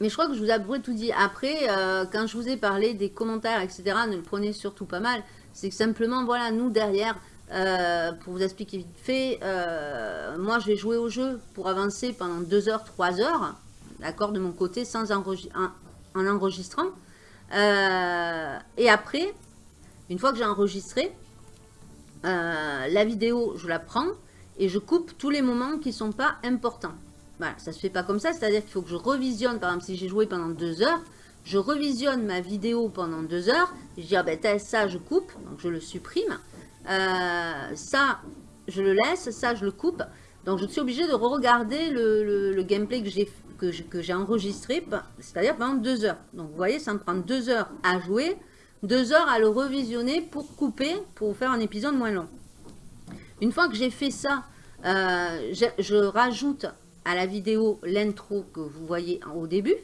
Mais je crois que je vous ai tout dit. Après, euh, quand je vous ai parlé des commentaires, etc., ne le prenez surtout pas mal. C'est que simplement, voilà, nous derrière, euh, pour vous expliquer vite fait, euh, moi je vais jouer au jeu pour avancer pendant 2 heures, 3 heures, d'accord, de mon côté, sans en, en enregistrant. et après, une fois que j'ai enregistré, euh, la vidéo, je la prends et je coupe tous les moments qui ne sont pas importants. Voilà, ça se fait pas comme ça, c'est-à-dire qu'il faut que je revisionne, par exemple, si j'ai joué pendant deux heures, je revisionne ma vidéo pendant deux heures, je dis, ah ben ça, je coupe, donc je le supprime. Euh, ça, je le laisse, ça, je le coupe. Donc, je suis obligée de re-regarder le, gameplay que j'ai que j'ai enregistré, c'est-à-dire pendant deux heures. Donc, vous voyez, ça me prend deux heures à jouer deux heures à le revisionner pour couper, pour faire un épisode moins long. Une fois que j'ai fait ça, euh, je, rajoute à la vidéo l'intro que vous voyez au début.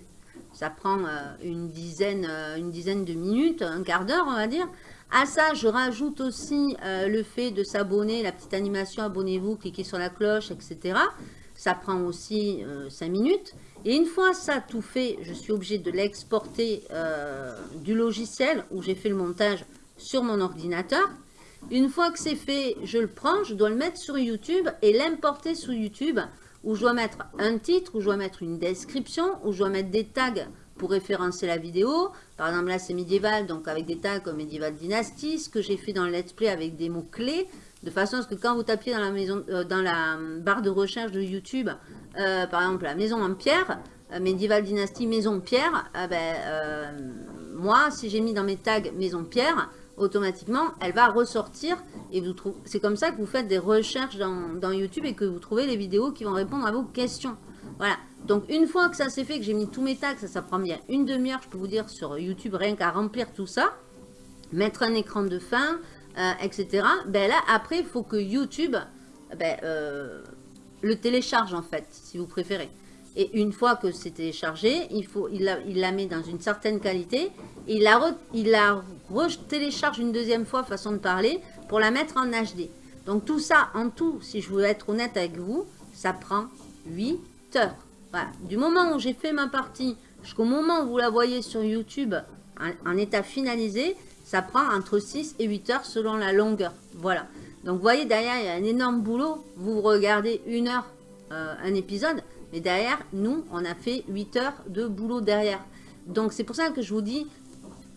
Ça prend euh, une, dizaine, euh, une dizaine de minutes, un quart d'heure on va dire. À ça, je rajoute aussi le fait de s'abonner, la petite animation, abonnez-vous, cliquez sur la cloche, etc. Ça prend aussi 5 minutes. Et une fois ça tout fait, je suis obligée de l'exporter euh, du logiciel où j'ai fait le montage sur mon ordinateur. Une fois que c'est fait, je le prends, je dois le mettre sur YouTube et l'importer sur YouTube où je dois mettre un titre, où je dois mettre une description, où je dois mettre des tags pour référencer la vidéo. Par exemple, là, c'est médiéval, donc avec des tags comme médiéval dynastie, ce que j'ai fait dans le let's play avec des mots-clés, de façon à ce que quand vous tapiez dans la, maison, euh, dans la barre de recherche de YouTube, euh, par exemple la maison en pierre, euh, médiéval dynastie maison pierre, ben, moi si j'ai mis dans mes tags maison pierre, automatiquement elle va ressortir et vous c'est comme ça que vous faites des recherches dans, YouTube et que vous trouvez les vidéos qui vont répondre à vos questions. Voilà, donc une fois que ça s'est fait, que j'ai mis tous mes tags, ça, ça prend bien une demi-heure, je peux vous dire, sur YouTube, rien qu'à remplir tout ça, mettre un écran de fin, euh, etc. Ben là, après, il faut que YouTube ben, euh, le télécharge, en fait, si vous préférez. Et une fois que c'est téléchargé, il, faut, il, la, met dans une certaine qualité. il la, il la télécharge une deuxième fois, façon de parler, pour la mettre en HD. Donc tout ça, en tout, si je veux être honnête avec vous, ça prend 8 heures. Du moment où j'ai fait ma partie jusqu'au moment où vous la voyez sur YouTube en, état finalisé, ça prend entre 6 et 8 heures selon la longueur. Voilà. Donc, vous voyez, derrière, il y a un énorme boulot. Vous regardez une heure euh, un épisode, mais derrière, nous, on a fait 8 heures de boulot derrière. Donc, c'est pour ça que je vous dis,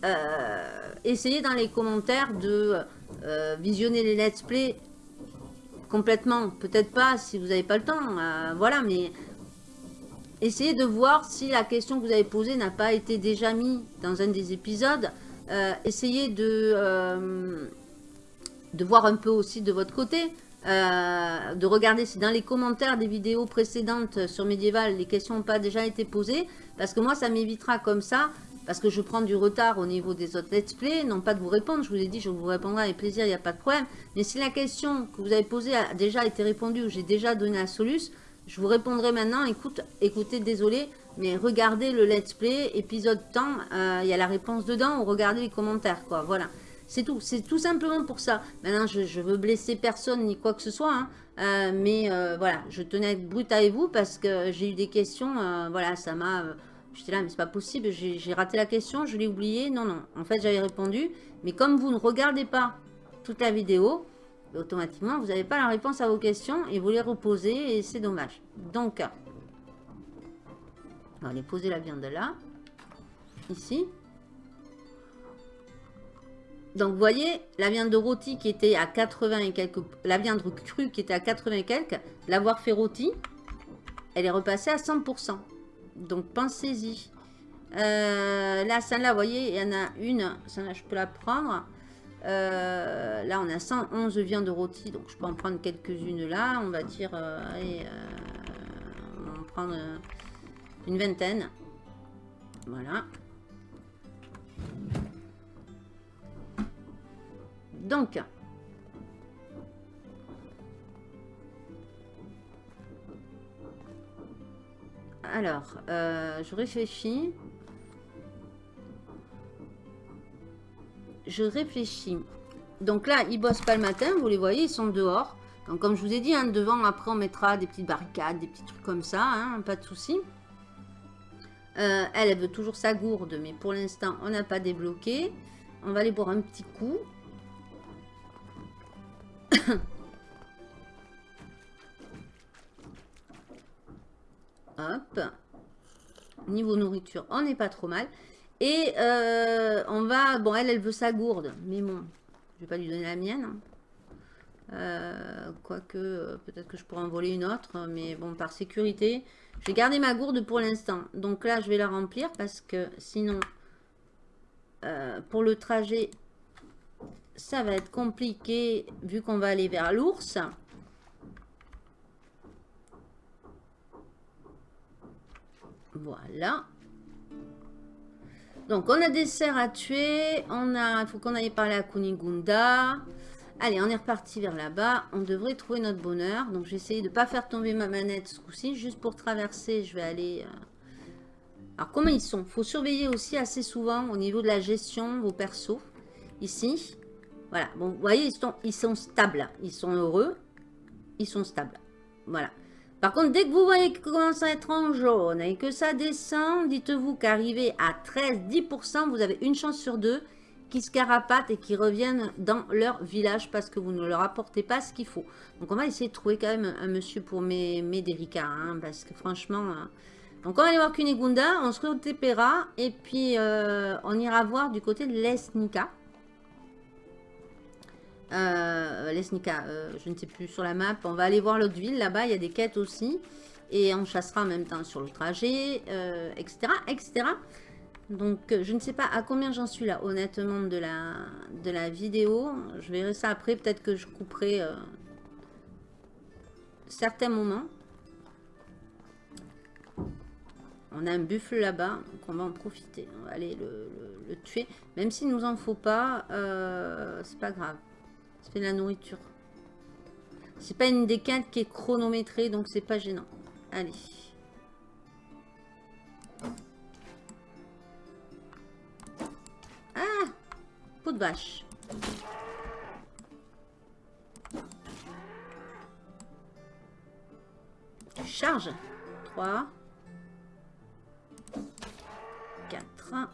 euh, essayez dans les commentaires de euh, visionner les let's play complètement. Peut-être pas si vous n'avez pas le temps, voilà, mais essayez de voir si la question que vous avez posée n'a pas été déjà mise dans un des épisodes. Essayez de de voir un peu aussi de votre côté, euh, de regarder si dans les commentaires des vidéos précédentes sur Medieval, les questions n'ont pas déjà été posées, parce que moi, ça m'évitera comme ça, parce que je prends du retard au niveau des autres let's play, non pas de vous répondre, je vous ai dit, je vous répondrai avec plaisir, il n'y a pas de problème, mais si la question que vous avez posée a déjà été répondue, ou j'ai déjà donné la solution, je vous répondrai maintenant, écoute, écoutez, désolé, mais regardez le let's play, épisode temps, euh, il y a la réponse dedans, ou regardez les commentaires, quoi, voilà. C'est tout. C'est tout simplement pour ça. Maintenant, je, ne veux blesser personne ni quoi que ce soit. Hein. Euh, mais euh, voilà, je tenais à être brute avec vous parce que j'ai eu des questions. Voilà, ça m'a... J'étais là, mais c'est pas possible. J'ai raté la question, je l'ai oublié. Non, non. En fait, j'avais répondu. Mais comme vous ne regardez pas toute la vidéo, automatiquement, vous n'avez pas la réponse à vos questions et vous les reposez et c'est dommage. Donc, on va aller poser la viande là. Ici. Donc, vous voyez, la viande de rôti qui était à 80 et quelques... La viande crue qui était à 80 et quelques, l'avoir fait rôti, elle est repassée à 100%. Donc, pensez-y. Euh, là, celle-là, vous voyez, il y en a une. Celle-là, je peux la prendre. Euh, là, on a 111 viandes rôties. Donc, je peux en prendre quelques-unes là. On va dire... Euh, allez, on va en prendre une vingtaine. Voilà. Donc, alors, euh, je réfléchis. Je réfléchis. Donc là, ils bossent pas le matin, vous les voyez, ils sont dehors. Donc comme je vous ai dit, hein, devant, après on mettra des petites barricades, des petits trucs comme ça, hein, pas de souci. Euh, elle, veut toujours sa gourde, mais pour l'instant, on n'a pas débloqué. On va aller boire un petit coup. Hop. Niveau nourriture, on n'est pas trop mal. Et euh, on va... Bon, elle, elle veut sa gourde. Mais bon, je vais pas lui donner la mienne. Hein. Euh, quoique, peut-être que je pourrais en voler une autre. Mais bon, par sécurité, je vais garder ma gourde pour l'instant. Donc là, je vais la remplir parce que sinon, pour le trajet, ça va être compliqué vu qu'on va aller vers l'ours. Voilà. Donc, on a des cerfs à tuer. On a, il faut qu'on aille parler à Kunigunda. Allez, on est reparti vers là-bas. On devrait trouver notre bonheur. Donc, j'ai essayé de ne pas faire tomber ma manette ce coup-ci. Juste pour traverser, je vais aller... Euh, alors, comment ils sont? Il faut surveiller aussi assez souvent au niveau de la gestion vos persos. Ici. Voilà. Bon, vous voyez, ils sont, ils sont stables. Ils sont heureux. Ils sont stables. Voilà. Par contre, dès que vous voyez qu'ils commence à être en jaune et que ça descend, dites-vous qu'arrivé à 13-10%, vous avez une chance sur deux qui se carapatent et qui reviennent dans leur village parce que vous ne leur apportez pas ce qu'il faut. Donc, on va essayer de trouver quand même un monsieur pour m'aider, hein, parce que franchement... Hein. Donc, on va aller voir Kunigunda, on se retépera et puis euh, on ira voir du côté de l'Esnika. Euh, Lesnika, euh, je ne sais plus sur la map. On va aller voir l'autre ville. Là-bas, il y a des quêtes aussi. Et on chassera en même temps sur le trajet, etc., euh, etc. Donc, je ne sais pas à combien j'en suis là, honnêtement, de la, vidéo. Je verrai ça après. Peut-être que je couperai certains moments. On a un buffle là-bas, donc on va en profiter. On va aller le, tuer. Même s'il nous en faut pas, c'est pas grave. Ça fait de la nourriture. C'est pas une des quintes qui est chronométrée, donc c'est pas gênant. Allez. De vache. Charge. 3. 4.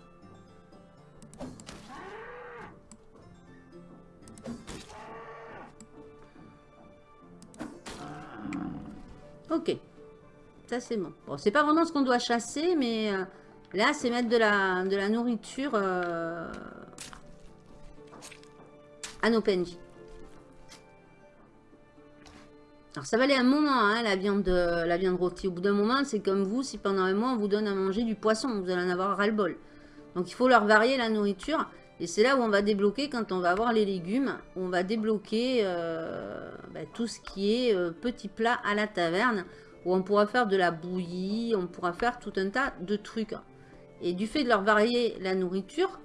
Ok. Ça, c'est bon. Bon, c'est pas vraiment ce qu'on doit chasser, mais euh, là, c'est mettre de la, de la nourriture euh, à nos PNJ. Alors, ça valait un moment, hein, la, viande, la viande rôtie. Au bout d'un moment, c'est comme vous, si pendant un mois, on vous donne à manger du poisson, vous allez en avoir ras-le-bol. Donc, il faut leur varier la nourriture. Et c'est là où on va débloquer, quand on va avoir les légumes, on va débloquer euh, bah, tout ce qui est euh, petit plat à la taverne, où on pourra faire de la bouillie, on pourra faire tout un tas de trucs. Et du fait de leur varier la nourriture,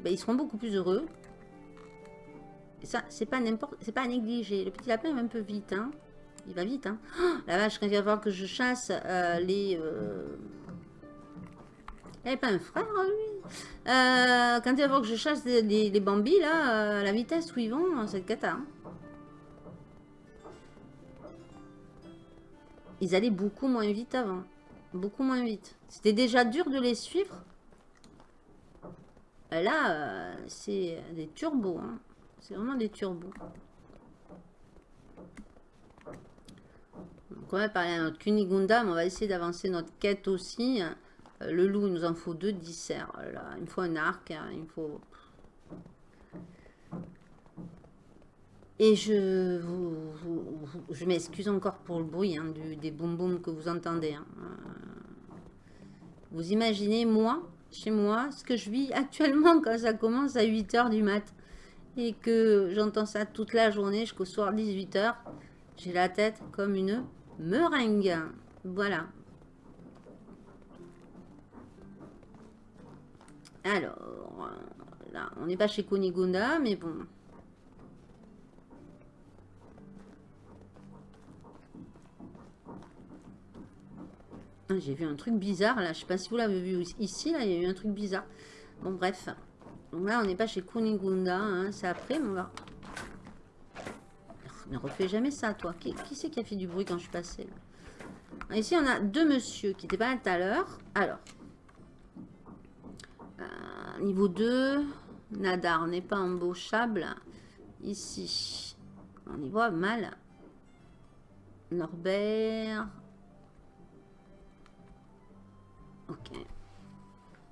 bah, ils seront beaucoup plus heureux. Ça, c'est pas n'importe, c'est pas à. Le petit lapin va un peu vite, hein. Il va vite, hein. Oh, la vache, quand il va falloir que je chasse euh, les... Il avait pas un frère, lui euh, Quand il va falloir que je chasse les, bambis, là, euh, la vitesse où ils vont, c'est le cata. Hein. Ils allaient beaucoup moins vite avant. Beaucoup moins vite. C'était déjà dur de les suivre. Là, euh, c'est des turbos. Hein. C'est vraiment des turbos. On va parler à notre Kunigunda, mais on va essayer d'avancer notre quête aussi. Euh, le loup, il nous en faut deux disserts. il me faut un arc, hein, il faut... Et je, je m'excuse encore pour le bruit hein, des boum boum que vous entendez. Hein. Euh, vous imaginez, moi, chez moi, ce que je vis actuellement quand ça commence à 8h du mat. Et que j'entends ça toute la journée jusqu'au soir 18h. J'ai la tête comme une meringue. Voilà, Alors, là, on n'est pas chez Kunigunda, mais bon. Ah, j'ai vu un truc bizarre, là. Je sais pas si vous l'avez vu ici, là. Il y a eu un truc bizarre. Bon, bref. Là, on n'est pas chez Kunigunda. Hein, c'est après, mais on va... Ne refais jamais ça, toi. Qui, c'est qui a fait du bruit quand je suis passée Ici, on a deux monsieur qui étaient pas là tout à l'heure. Alors, niveau 2, Nadar n'est pas embauchable. Ici, on y voit mal. Norbert. Ok.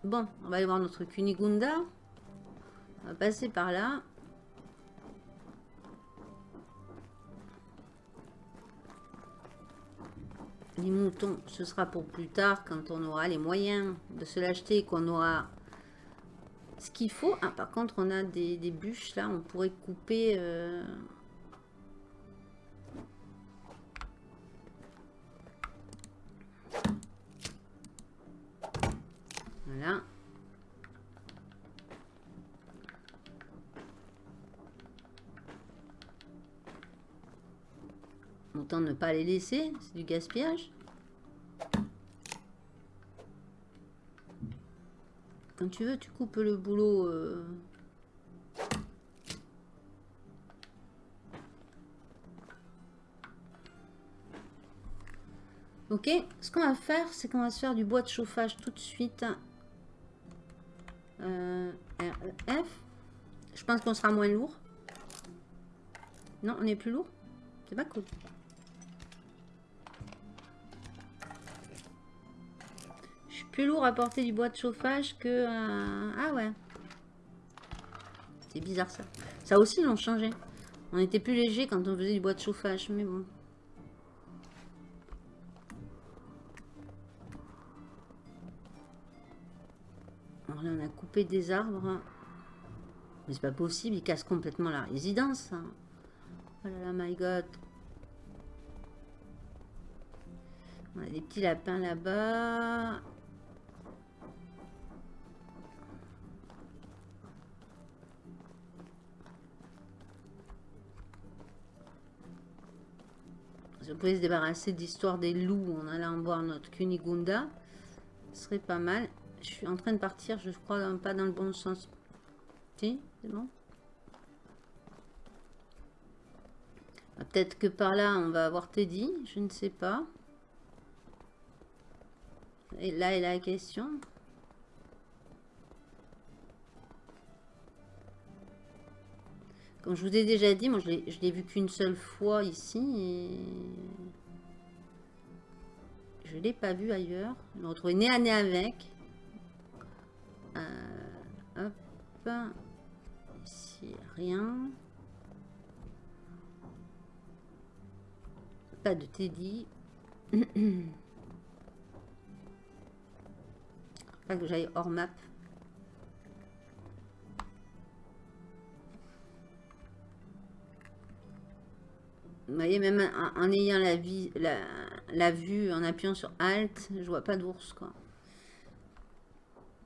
Bon, on va aller voir notre Kunigunda. On va passer par là. Les moutons, ce sera pour plus tard quand on aura les moyens de se l'acheter, qu'on aura ce qu'il faut... Ah, par contre, on a des, bûches, là. On pourrait couper... Euh, voilà. Autant ne pas les laisser, c'est du gaspillage. Quand tu veux, tu coupes le boulot. Euh. Ok, ce qu'on va faire, c'est qu'on va se faire du bois de chauffage tout de suite. Euh, REF. Je pense qu'on sera moins lourd. Non, on est plus lourd. C'est pas cool. Plus lourd à porter du bois de chauffage que... Euh, ah ouais. C'est bizarre ça. Ça aussi, ils l'ont changé. On était plus léger quand on faisait du bois de chauffage, mais bon. Alors là, on a coupé des arbres. Mais c'est pas possible, ils cassent complètement la résidence. Oh là là, my god. On a des petits lapins là-bas. On pouvait se débarrasser d'histoire des loups en allant voir notre Kunigunda, ce serait pas mal. Je suis en train de partir, je crois pas dans le bon sens. Si, c'est bon ah, Peut-être que par là, on va avoir Teddy, je ne sais pas. Et là est la question. Comme je vous ai déjà dit, moi je l'ai vu qu'une seule fois ici. Et... Je ne l'ai pas vu ailleurs. Je me retrouvé nez à nez avec. Euh, hop. Ici, rien. Pas de Teddy. pas que j'aille hors map. Vous voyez, même en, ayant la, vue, en appuyant sur Alt, je vois pas d'ours, quoi.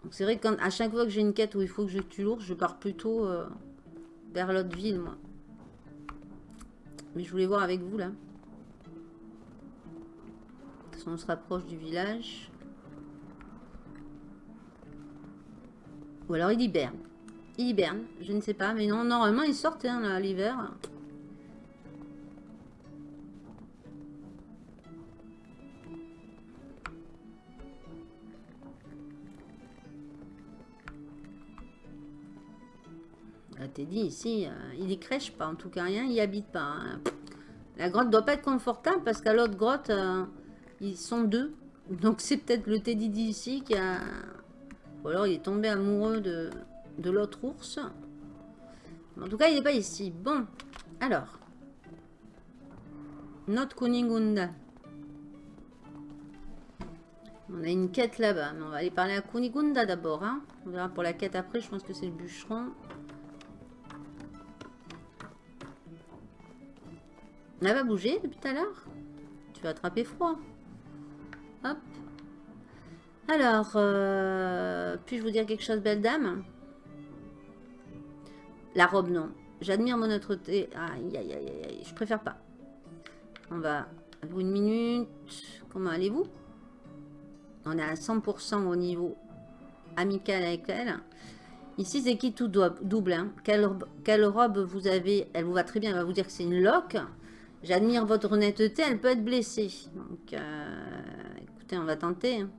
Donc c'est vrai qu'à chaque fois que j'ai une quête où il faut que je tue l'ours, je pars plutôt euh, vers l'autre ville, moi. Mais je voulais voir avec vous, là. De toute façon, on se rapproche du village. Ou alors il hiberne. Il hiberne, je ne sais pas. Mais non, normalement, il sortent hein, l'hiver. T'es dit ici, euh, il y crèche pas, en tout cas rien, il y habite pas. Hein. La grotte doit pas être confortable parce qu'à l'autre grotte, euh, ils sont deux. Donc c'est peut-être le Teddy d'ici qui a... Ou alors il est tombé amoureux de, de l'autre ours. En tout cas, il n'est pas ici. Bon, alors. Notre Kunigunda. On a une quête là-bas, mais on va aller parler à Kunigunda d'abord. Hein. On verra pour la quête après, je pense que c'est le bûcheron. N'a pas bougé depuis tout à l'heure Tu vas attraper froid. Hop. Alors, euh, puis-je vous dire quelque chose, belle dame? La robe, non. J'admire mon honnêteté. Aïe, aïe, aïe, aïe, je préfère pas. On va... Une minute. Comment allez-vous? On est à 100% au niveau amical avec elle. Ici, c'est qui tout double. Hein? Quelle, quelle, robe vous avez? Elle vous va très bien. Elle va vous dire que c'est une loque. J'admire votre honnêteté, elle peut être blessée. Donc, euh, écoutez, on va tenter. Hein.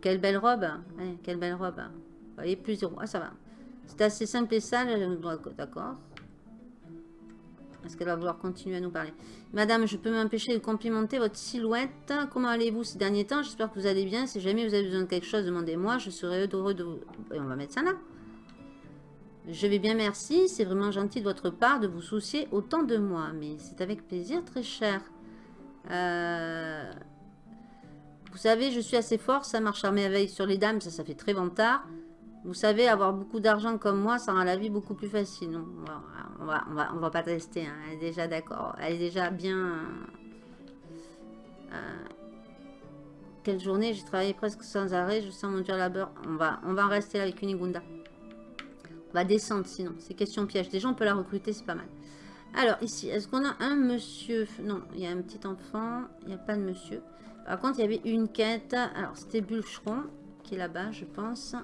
Quelle belle robe. quelle belle robe. Voyez, plus zéro. Ah, ça va. C'est assez simple et sale. D'accord. Est-ce qu'elle va vouloir continuer à nous parler? Madame, je peux m'empêcher de complimenter votre silhouette. Comment allez-vous ces derniers temps? J'espère que vous allez bien. Si jamais vous avez besoin de quelque chose, demandez-moi. Je serai heureux de vous... Et on va mettre ça là. Je vais bien, merci. C'est vraiment gentil de votre part de vous soucier autant de moi. Mais c'est avec plaisir, très cher. Euh, vous savez, je suis assez fort. Ça marche à merveille sur les dames. Ça, ça fait très vantard. Vous savez, avoir beaucoup d'argent comme moi, ça rend la vie beaucoup plus facile. Non, on va, va, pas tester. Hein. Elle est déjà d'accord. Elle est déjà bien... Euh, quelle journée? J'ai travaillé presque sans arrêt. Je sens mon dur labeur. On va, on va en rester là avec Unigunda. On va descendre sinon. C'est question piège. Déjà, on peut la recruter, c'est pas mal. Alors, ici, est-ce qu'on a un monsieur Non, il y a un petit enfant. Il n'y a pas de monsieur. Par contre, il y avait une quête. Alors, c'était Bulcheron qui est là-bas, je pense.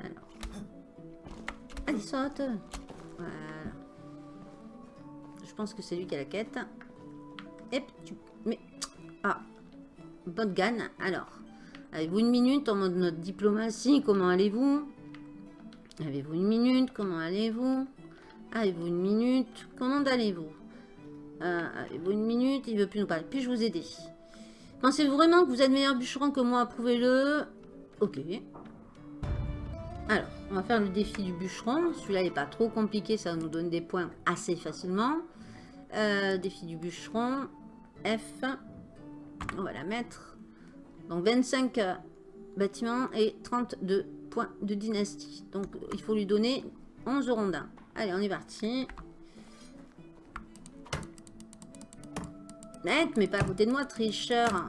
Alors. Allez, saute Voilà. Je pense que c'est lui qui a la quête. Et tu... Mais... Ah Bonne gagne. Alors, avez-vous une minute en mode notre diplomatie? Comment allez-vous? Avez-vous une minute? Comment allez-vous? Avez-vous une minute? Comment allez-vous? Euh, Avez-vous une minute? Il veut plus nous parler. Puis-je vous aider? Pensez-vous vraiment que vous êtes meilleur bûcheron que moi? Prouvez-le. Ok. Alors, on va faire le défi du bûcheron. Celui-là n'est pas trop compliqué. Ça nous donne des points assez facilement. Euh, défi du bûcheron. F. On va la mettre. Donc 25 euh, bâtiments et 32 de dynastie. Donc, il faut lui donner 11 rondins. Allez, on est parti. Net, mais pas à côté de moi, tricheur.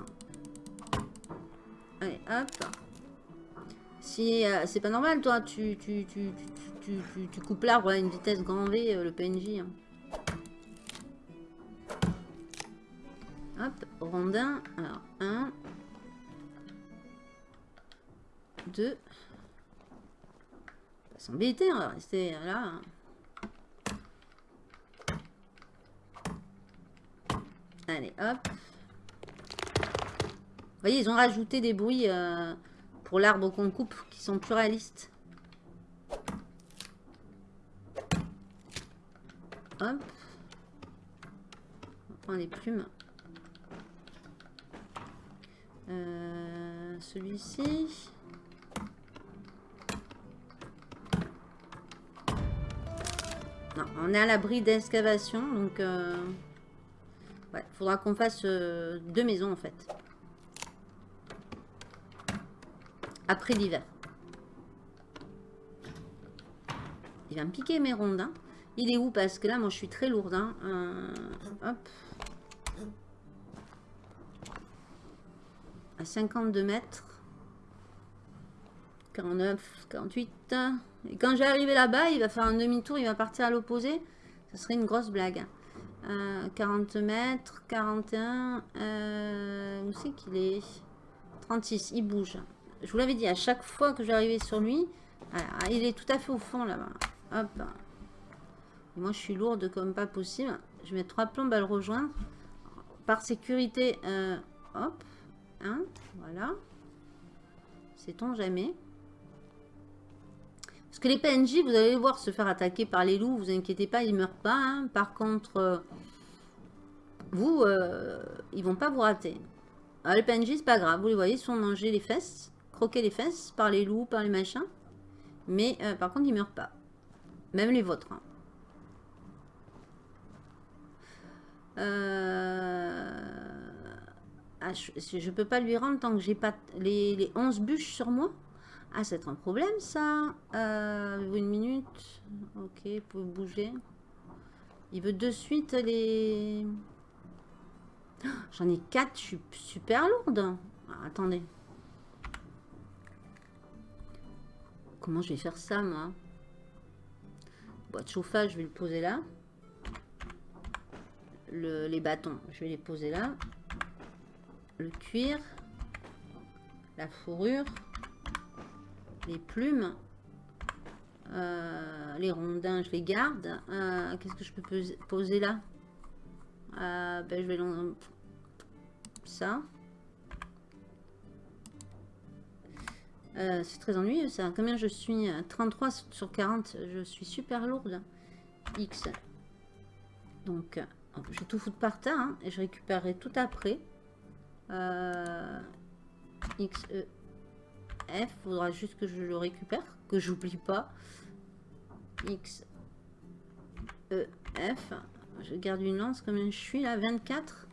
Allez, hop. Si euh, c'est pas normal, toi, tu, tu, tu, tu, tu coupes l'arbre à une vitesse grand V, euh, le PNJ. Hein. Hop, rondin. Alors, 1, 2, s'embêter, on va rester là. Allez, hop. Vous voyez, ils ont rajouté des bruits euh, pour l'arbre qu'on coupe qui sont plus réalistes. Hop. On prend les plumes. Euh, celui-ci. On est à l'abri d'excavation, donc... Euh... Ouais, faudra qu'on fasse euh, deux maisons, en fait. Après l'hiver. Il va me piquer mes rondins. Il est où? Parce que là, moi, je suis très lourde. Hein. Euh, hop. À 52 mètres. 49, 48. Et quand j'ai arrivé là-bas, il va faire un demi-tour, il va partir à l'opposé. Ce serait une grosse blague. 40 euh, mètres, 41. Euh, où c'est qu'il est? 36, il bouge. Je vous l'avais dit, à chaque fois que j'arrivais sur lui, il est tout à fait au fond là-bas. Hop. moi, je suis lourde comme pas possible. Je mettre trois plombes à le rejoindre. Par sécurité, euh, hop. Hein, voilà. Sait-on jamais. Parce que les PNJ, vous allez voir se faire attaquer par les loups, vous inquiétez pas, ils ne meurent pas. Hein. Par contre, euh, vous, euh, ils vont pas vous rater. Alors, les PNJ, c'est pas grave, vous les voyez, ils sont mangés les fesses, croqués les fesses par les loups, par les machins. Mais par contre, ils meurent pas. Même les vôtres. Hein. Euh, ah, je, ne peux pas lui rendre tant que j'ai pas les, les, 11 bûches sur moi? Ah, c'est un problème ça. Euh, une minute. Ok, vous pouvez bouger. Il veut de suite les... J'en ai 4, je suis super lourde. Ah, attendez. Comment je vais faire ça, moi? Boîte chauffage, je vais le poser là. les bâtons, je vais les poser là. Le cuir. La fourrure. Les plumes. Euh, les rondins, je les garde. Euh, qu'est-ce que je peux poser là? Euh, ben, Je vais... Ça. C'est très ennuyeux ça. Combien je suis 33 sur 40. Je suis super lourde. X. Donc, je vais tout foutre par terre. Hein, et je récupérerai tout après. X, E, F. Faudra juste que je le récupère. Que j'oublie pas. X, E, F. Je garde une lance. Combien je suis là 24.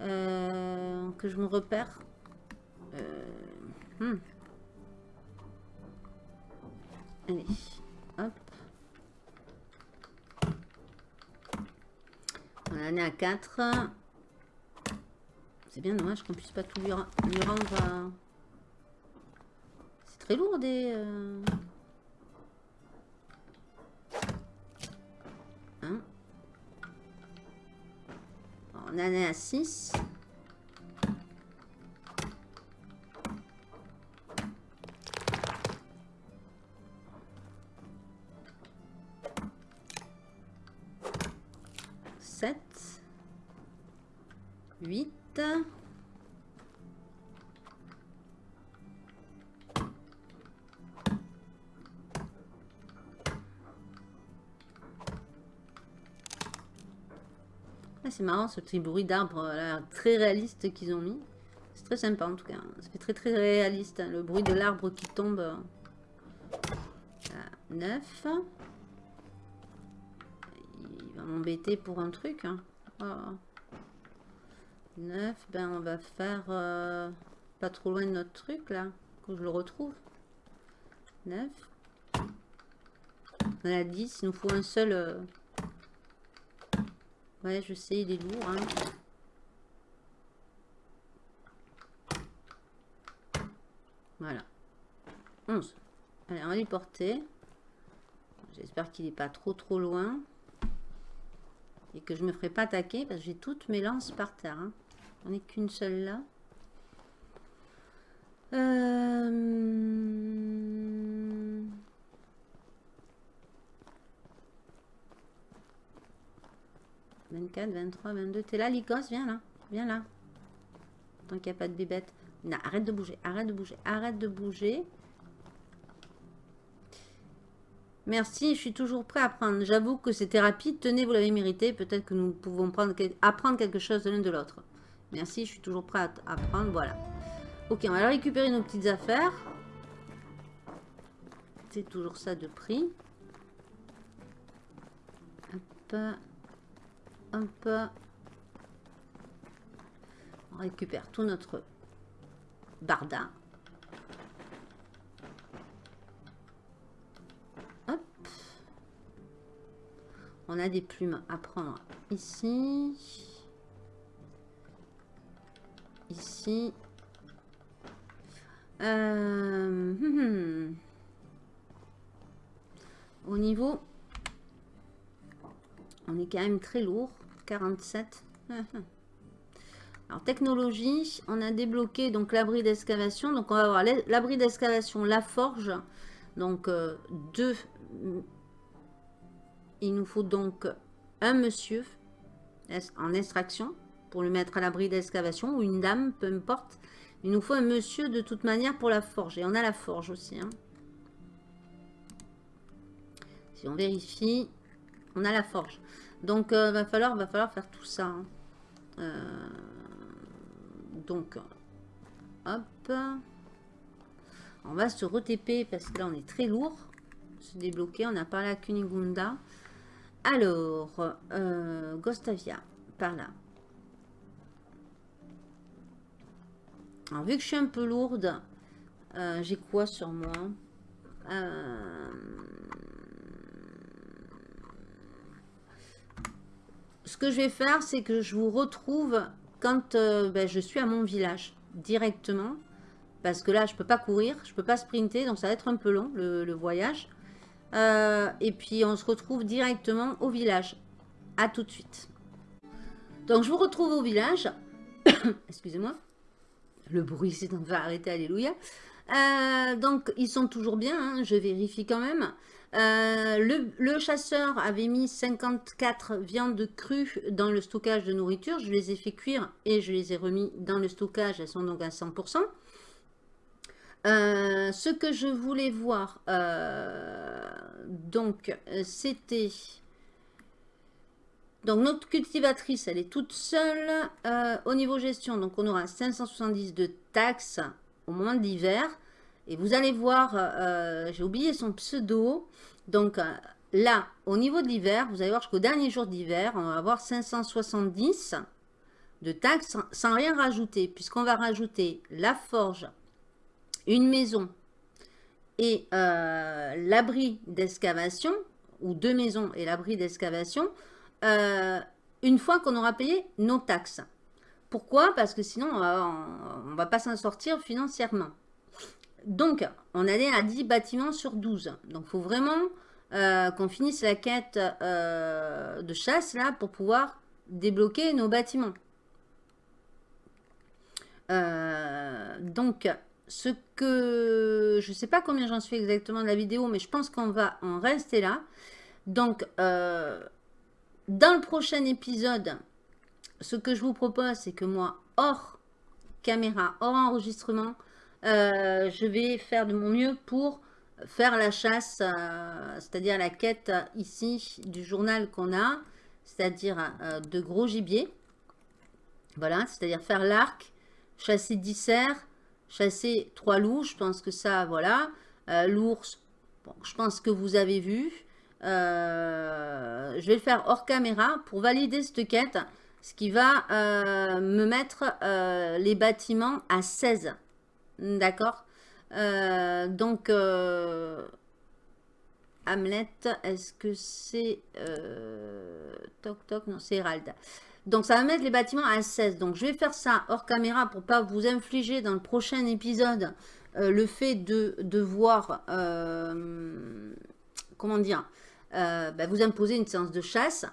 Euh, que je me repère. Hmm. Allez, hop. On est à 4. C'est bien dommage qu'on puisse pas tout lui, rendre. C'est très lourd des... Euh. Hein On en est à 6. Marrant ce petit bruit d'arbre très réaliste qu'ils ont mis. C'est très sympa en tout cas. Ça fait très très réaliste. Hein, le bruit de l'arbre qui tombe. À 9. Il va m'embêter pour un truc. Hein. Oh. 9, ben on va faire euh, pas trop loin de notre truc là, que je le retrouve. 9. On a 10, il nous faut un seul... Euh, ouais, je sais, il est lourd. Hein. Voilà. 11. Allez, on va lui porter. J'espère qu'il n'est pas trop trop loin. Et que je me ferai pas attaquer parce que j'ai toutes mes lances par terre. Hein. On n'est qu'une seule là. Euh... 24, 23, 22. T'es là, Lycos Viens là. Viens là. Tant qu'il n'y a pas de bébête. Non, arrête de bouger. Arrête de bouger. Arrête de bouger. Merci, je suis toujours prêt à prendre. J'avoue que c'était rapide. Tenez, vous l'avez mérité. Peut-être que nous pouvons prendre, apprendre quelque chose de l'un de l'autre. Merci, je suis toujours prêt à, prendre. Voilà. Ok, on va récupérer nos petites affaires. C'est toujours ça de prix. Hop. Hop. On récupère tout notre barda. On a des plumes à prendre ici. Ici. Euh, hum, hum. Au niveau, on est quand même très lourd. 47. Alors, technologie, on a débloqué donc l'abri d'excavation. Donc, on va avoir l'abri d'excavation, la forge. Donc, euh, deux il nous faut donc un monsieur en extraction pour le mettre à l'abri d'excavation ou une dame, peu importe. Il nous faut un monsieur de toute manière pour la forge. Et on a la forge aussi. Hein. Si on vérifie, on a la forge. Donc, euh, va, falloir, va falloir faire tout ça. Hein. Euh, donc, hop. On va se re-TP parce que là, on est très lourd. Se débloquer. On a parlé à Kunigunda. Alors, euh, Gostavia, par là. Alors, vu que je suis un peu lourde, j'ai quoi sur moi? Ce que je vais faire, c'est que je vous retrouve quand ben, je suis à mon village, directement. Parce que là, je ne peux pas courir, je ne peux pas sprinter, donc ça va être un peu long, le voyage. Euh, et puis, on se retrouve directement au village. À tout de suite. Donc, je vous retrouve au village. Excusez-moi. Le bruit s'est va arrêter, alléluia. Euh, donc, ils sont toujours bien, hein, je vérifie quand même. Euh, le, chasseur avait mis 54 viandes crues dans le stockage de nourriture. Je les ai fait cuire et je les ai remis dans le stockage. Elles sont donc à 100%. Euh, ce que je voulais voir, euh, donc, c'était... Donc, notre cultivatrice, elle est toute seule. Au niveau gestion, donc, on aura 570 de taxes au moment de l'hiver. Et vous allez voir, j'ai oublié son pseudo. Donc, là, au niveau de l'hiver, vous allez voir jusqu'au dernier jour d'hiver, on va avoir 570 de taxes sans rien rajouter. Puisqu'on va rajouter la forge, une maison et euh, l'abri d'excavation, ou deux maisons et l'abri d'excavation, euh, une fois qu'on aura payé nos taxes. Pourquoi? Parce que sinon, on ne va pas s'en sortir financièrement. Donc, on allait à 10 bâtiments sur 12. Donc, il faut vraiment euh, qu'on finisse la quête de chasse là pour pouvoir débloquer nos bâtiments. donc, ce que... Je ne sais pas combien j'en suis exactement de la vidéo, mais je pense qu'on va en rester là. Donc, euh, dans le prochain épisode, ce que je vous propose, c'est que moi, hors caméra, hors enregistrement, euh, je vais faire de mon mieux pour faire la chasse, euh, c'est-à-dire la quête ici du journal qu'on a, c'est-à-dire de gros gibier. Voilà, c'est-à-dire faire l'arc, chasser 10 cerfs, chasser trois loups, je pense que ça, voilà. Euh, l'ours, je pense que vous avez vu. Euh, je vais le faire hors caméra pour valider cette quête, ce qui va euh, me mettre les bâtiments à 16. D'accord Donc, Hamlet, est-ce que c'est... toc, toc, non, c'est Hérald. Donc, ça va mettre les bâtiments à 16. Donc, je vais faire ça hors caméra pour pas vous infliger dans le prochain épisode euh, le fait de devoir, euh, comment dire, euh, ben, vous imposer une séance de chasse.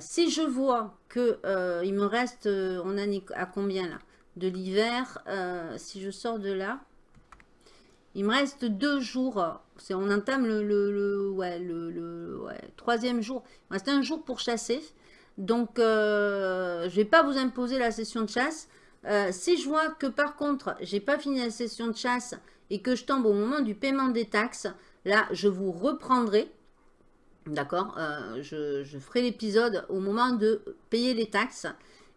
si je vois que il me reste, on a à combien là? De l'hiver, si je sors de là, il me reste deux jours. On entame le, le, ouais, le, troisième jour. Il me reste un jour pour chasser. Donc, euh, je vais pas vous imposer la session de chasse. Euh, si je vois que par contre, j'ai pas fini la session de chasse et que je tombe au moment du paiement des taxes, Là, je vous reprendrai. D'accord je, ferai l'épisode au moment de payer les taxes.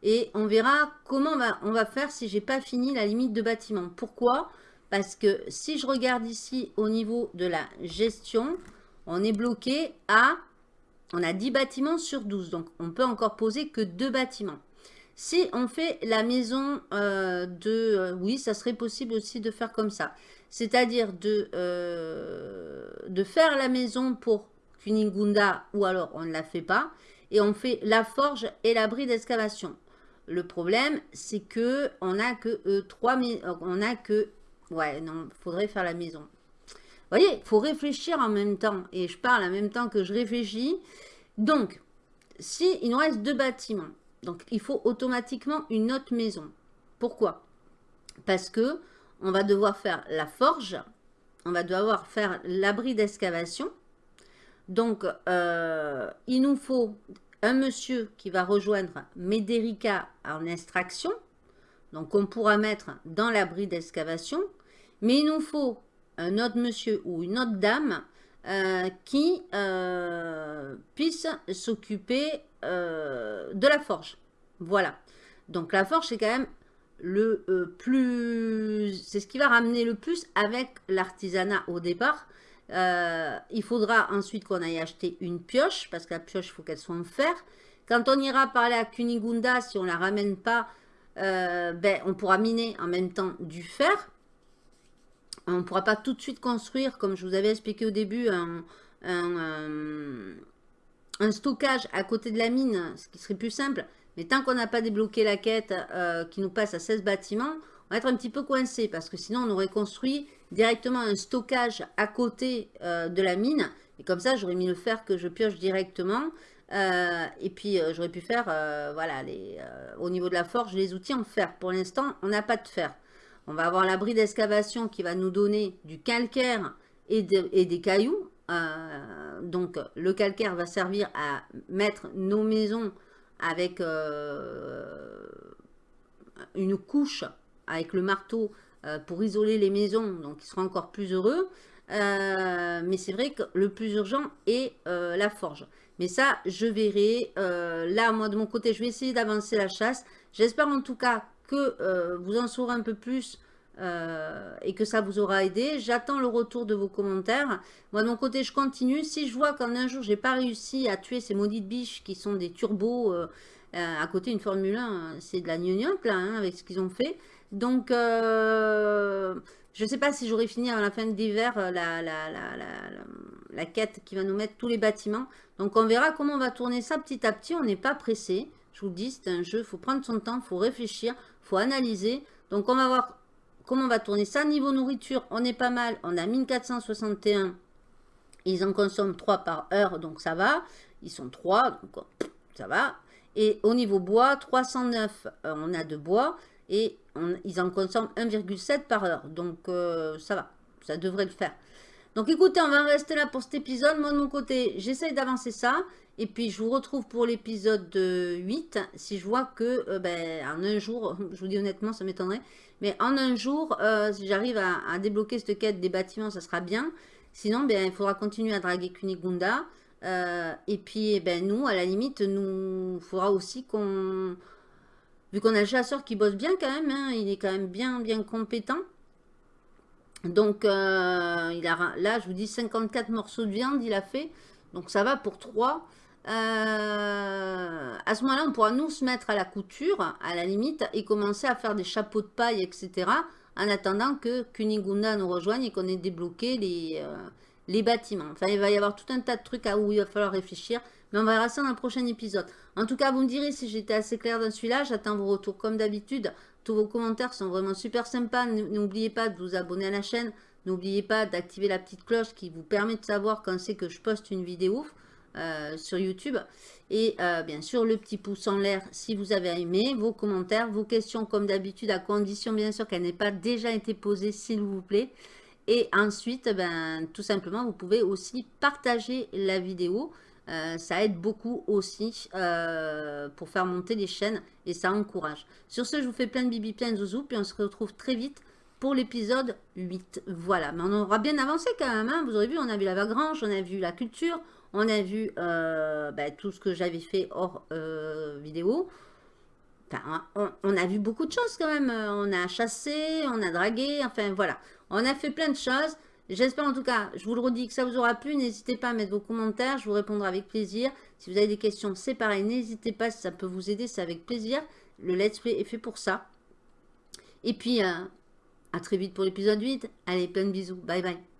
Et on verra comment on va, on va faire si j'ai pas fini la limite de bâtiment. Pourquoi? Parce que si je regarde ici au niveau de la gestion, on est bloqué à... On a 10 bâtiments sur 12. Donc, on peut encore poser que 2 bâtiments. Si on fait la maison euh, de... Euh, oui, ça serait possible aussi de faire comme ça. C'est-à-dire de, euh, de faire la maison pour Kunigunda ou alors on ne la fait pas. Et on fait la forge et l'abri d'excavation. Le problème, c'est que on a que trois... On a que... Ouais, non, faudrait faire la maison. Vous voyez, faut réfléchir en même temps. Et je parle en même temps que je réfléchis. Donc, si il nous reste deux bâtiments, donc, il faut automatiquement une autre maison. Pourquoi? Parce que on va devoir faire la forge, on va devoir faire l'abri d'excavation. Donc, euh, il nous faut un monsieur qui va rejoindre Médérica en extraction. Donc, on pourra mettre dans l'abri d'excavation. Mais il nous faut un autre monsieur ou une autre dame euh, qui euh, puisse s'occuper euh, de la forge. Voilà. Donc la forge, c'est quand même le plus... C'est ce qui va ramener le plus avec l'artisanat au départ. Il faudra ensuite qu'on aille acheter une pioche, parce que la pioche, il faut qu'elle soit en fer. Quand on ira parler à Kunigunda, si on la ramène pas, ben, on pourra miner en même temps du fer. On ne pourra pas tout de suite construire, comme je vous avais expliqué au début, un, euh, stockage à côté de la mine, ce qui serait plus simple. Mais tant qu'on n'a pas débloqué la quête euh, qui nous passe à 16 bâtiments, être un petit peu coincé parce que sinon on aurait construit directement un stockage à côté euh, de la mine. Et comme ça, j'aurais mis le fer que je pioche directement. et puis, j'aurais pu faire, voilà, les, au niveau de la forge, les outils en fer. Pour l'instant, on n'a pas de fer. On va avoir l'abri d'excavation qui va nous donner du calcaire et, des cailloux. Euh, donc, le calcaire va servir à mettre nos maisons avec euh, une couche, avec le marteau, euh, pour isoler les maisons. Donc, ils seront encore plus heureux. mais c'est vrai que le plus urgent est la forge. Mais ça, je verrai. là, moi, de mon côté, je vais essayer d'avancer la chasse. J'espère en tout cas que euh, vous en saurez un peu plus euh, et que ça vous aura aidé. J'attends le retour de vos commentaires. Moi, de mon côté, je continue. Si je vois qu'en un jour, j'ai pas réussi à tuer ces maudites biches qui sont des turbos euh, à côté d'une Formule 1, c'est de la gnognotte, là, hein, avec ce qu'ils ont fait. Donc, je ne sais pas si j'aurai fini à la fin de l'hiver la, la, la, quête qui va nous mettre tous les bâtiments. Donc, on verra comment on va tourner ça petit à petit. On n'est pas pressé. Je vous le dis, c'est un jeu, il faut prendre son temps, il faut réfléchir faut analyser. Donc, on va voir comment on va tourner ça. Niveau nourriture, on est pas mal. On a 1461. Ils en consomment 3 par heure, donc ça va. Ils sont 3, donc ça va. Et au niveau bois, 309, euh, on a de bois. Et ils en consomment 1,7 par heure. Donc, euh, ça va. Ça devrait le faire. Donc, écoutez, on va rester là pour cet épisode. Moi, de mon côté, j'essaye d'avancer ça. Et puis, je vous retrouve pour l'épisode 8. Si je vois que, euh, ben, en un jour, je vous dis honnêtement, ça m'étonnerait. Mais en un jour, euh, si j'arrive à, débloquer cette quête des bâtiments, ça sera bien. Sinon, ben, il faudra continuer à draguer Kunigunda. Et puis, eh ben, nous, à la limite, nous, faudra aussi qu'on... Vu qu'on a le chasseur qui bosse bien quand même, hein, il est quand même bien, bien compétent. Donc, il a, là, je vous dis 54 morceaux de viande, il a fait. Donc, ça va pour 3. Euh, à ce moment-là, on pourra nous se mettre à la couture, à la limite, et commencer à faire des chapeaux de paille, etc. En attendant que Kunigunda nous rejoigne et qu'on ait débloqué les, euh, les bâtiments. Enfin, il va y avoir tout un tas de trucs à où il va falloir réfléchir. Mais on verra ça dans le prochain épisode. En tout cas, vous me direz si j'étais assez clair dans celui-là. J'attends vos retours comme d'habitude. Tous vos commentaires sont vraiment super sympas. N'oubliez pas de vous abonner à la chaîne. N'oubliez pas d'activer la petite cloche qui vous permet de savoir quand c'est que je poste une vidéo. Euh, sur YouTube. Et euh, bien sûr, le petit pouce en l'air si vous avez aimé, vos commentaires, vos questions comme d'habitude, à condition bien sûr qu'elles n'aient pas déjà été posées, s'il vous plaît. Et ensuite, ben, tout simplement, vous pouvez aussi partager la vidéo. Euh, ça aide beaucoup aussi pour faire monter les chaînes et ça encourage. Sur ce, je vous fais plein de bibi, plein de zouzou, puis on se retrouve très vite pour l'épisode 8. Voilà, mais on aura bien avancé quand même. Hein. Vous aurez vu, on a vu la vagrange, on a vu la culture, on a vu euh, ben, tout ce que j'avais fait hors euh, vidéo. Enfin, on, a vu beaucoup de choses quand même. On a chassé, on a dragué, enfin voilà. On a fait plein de choses. J'espère en tout cas, je vous le redis, que ça vous aura plu. N'hésitez pas à mettre vos commentaires, je vous répondrai avec plaisir. Si vous avez des questions, c'est pareil. N'hésitez pas, si ça peut vous aider, c'est avec plaisir. Le let's play est fait pour ça. Et puis, euh, à très vite pour l'épisode 8. Allez, plein de bisous. Bye bye.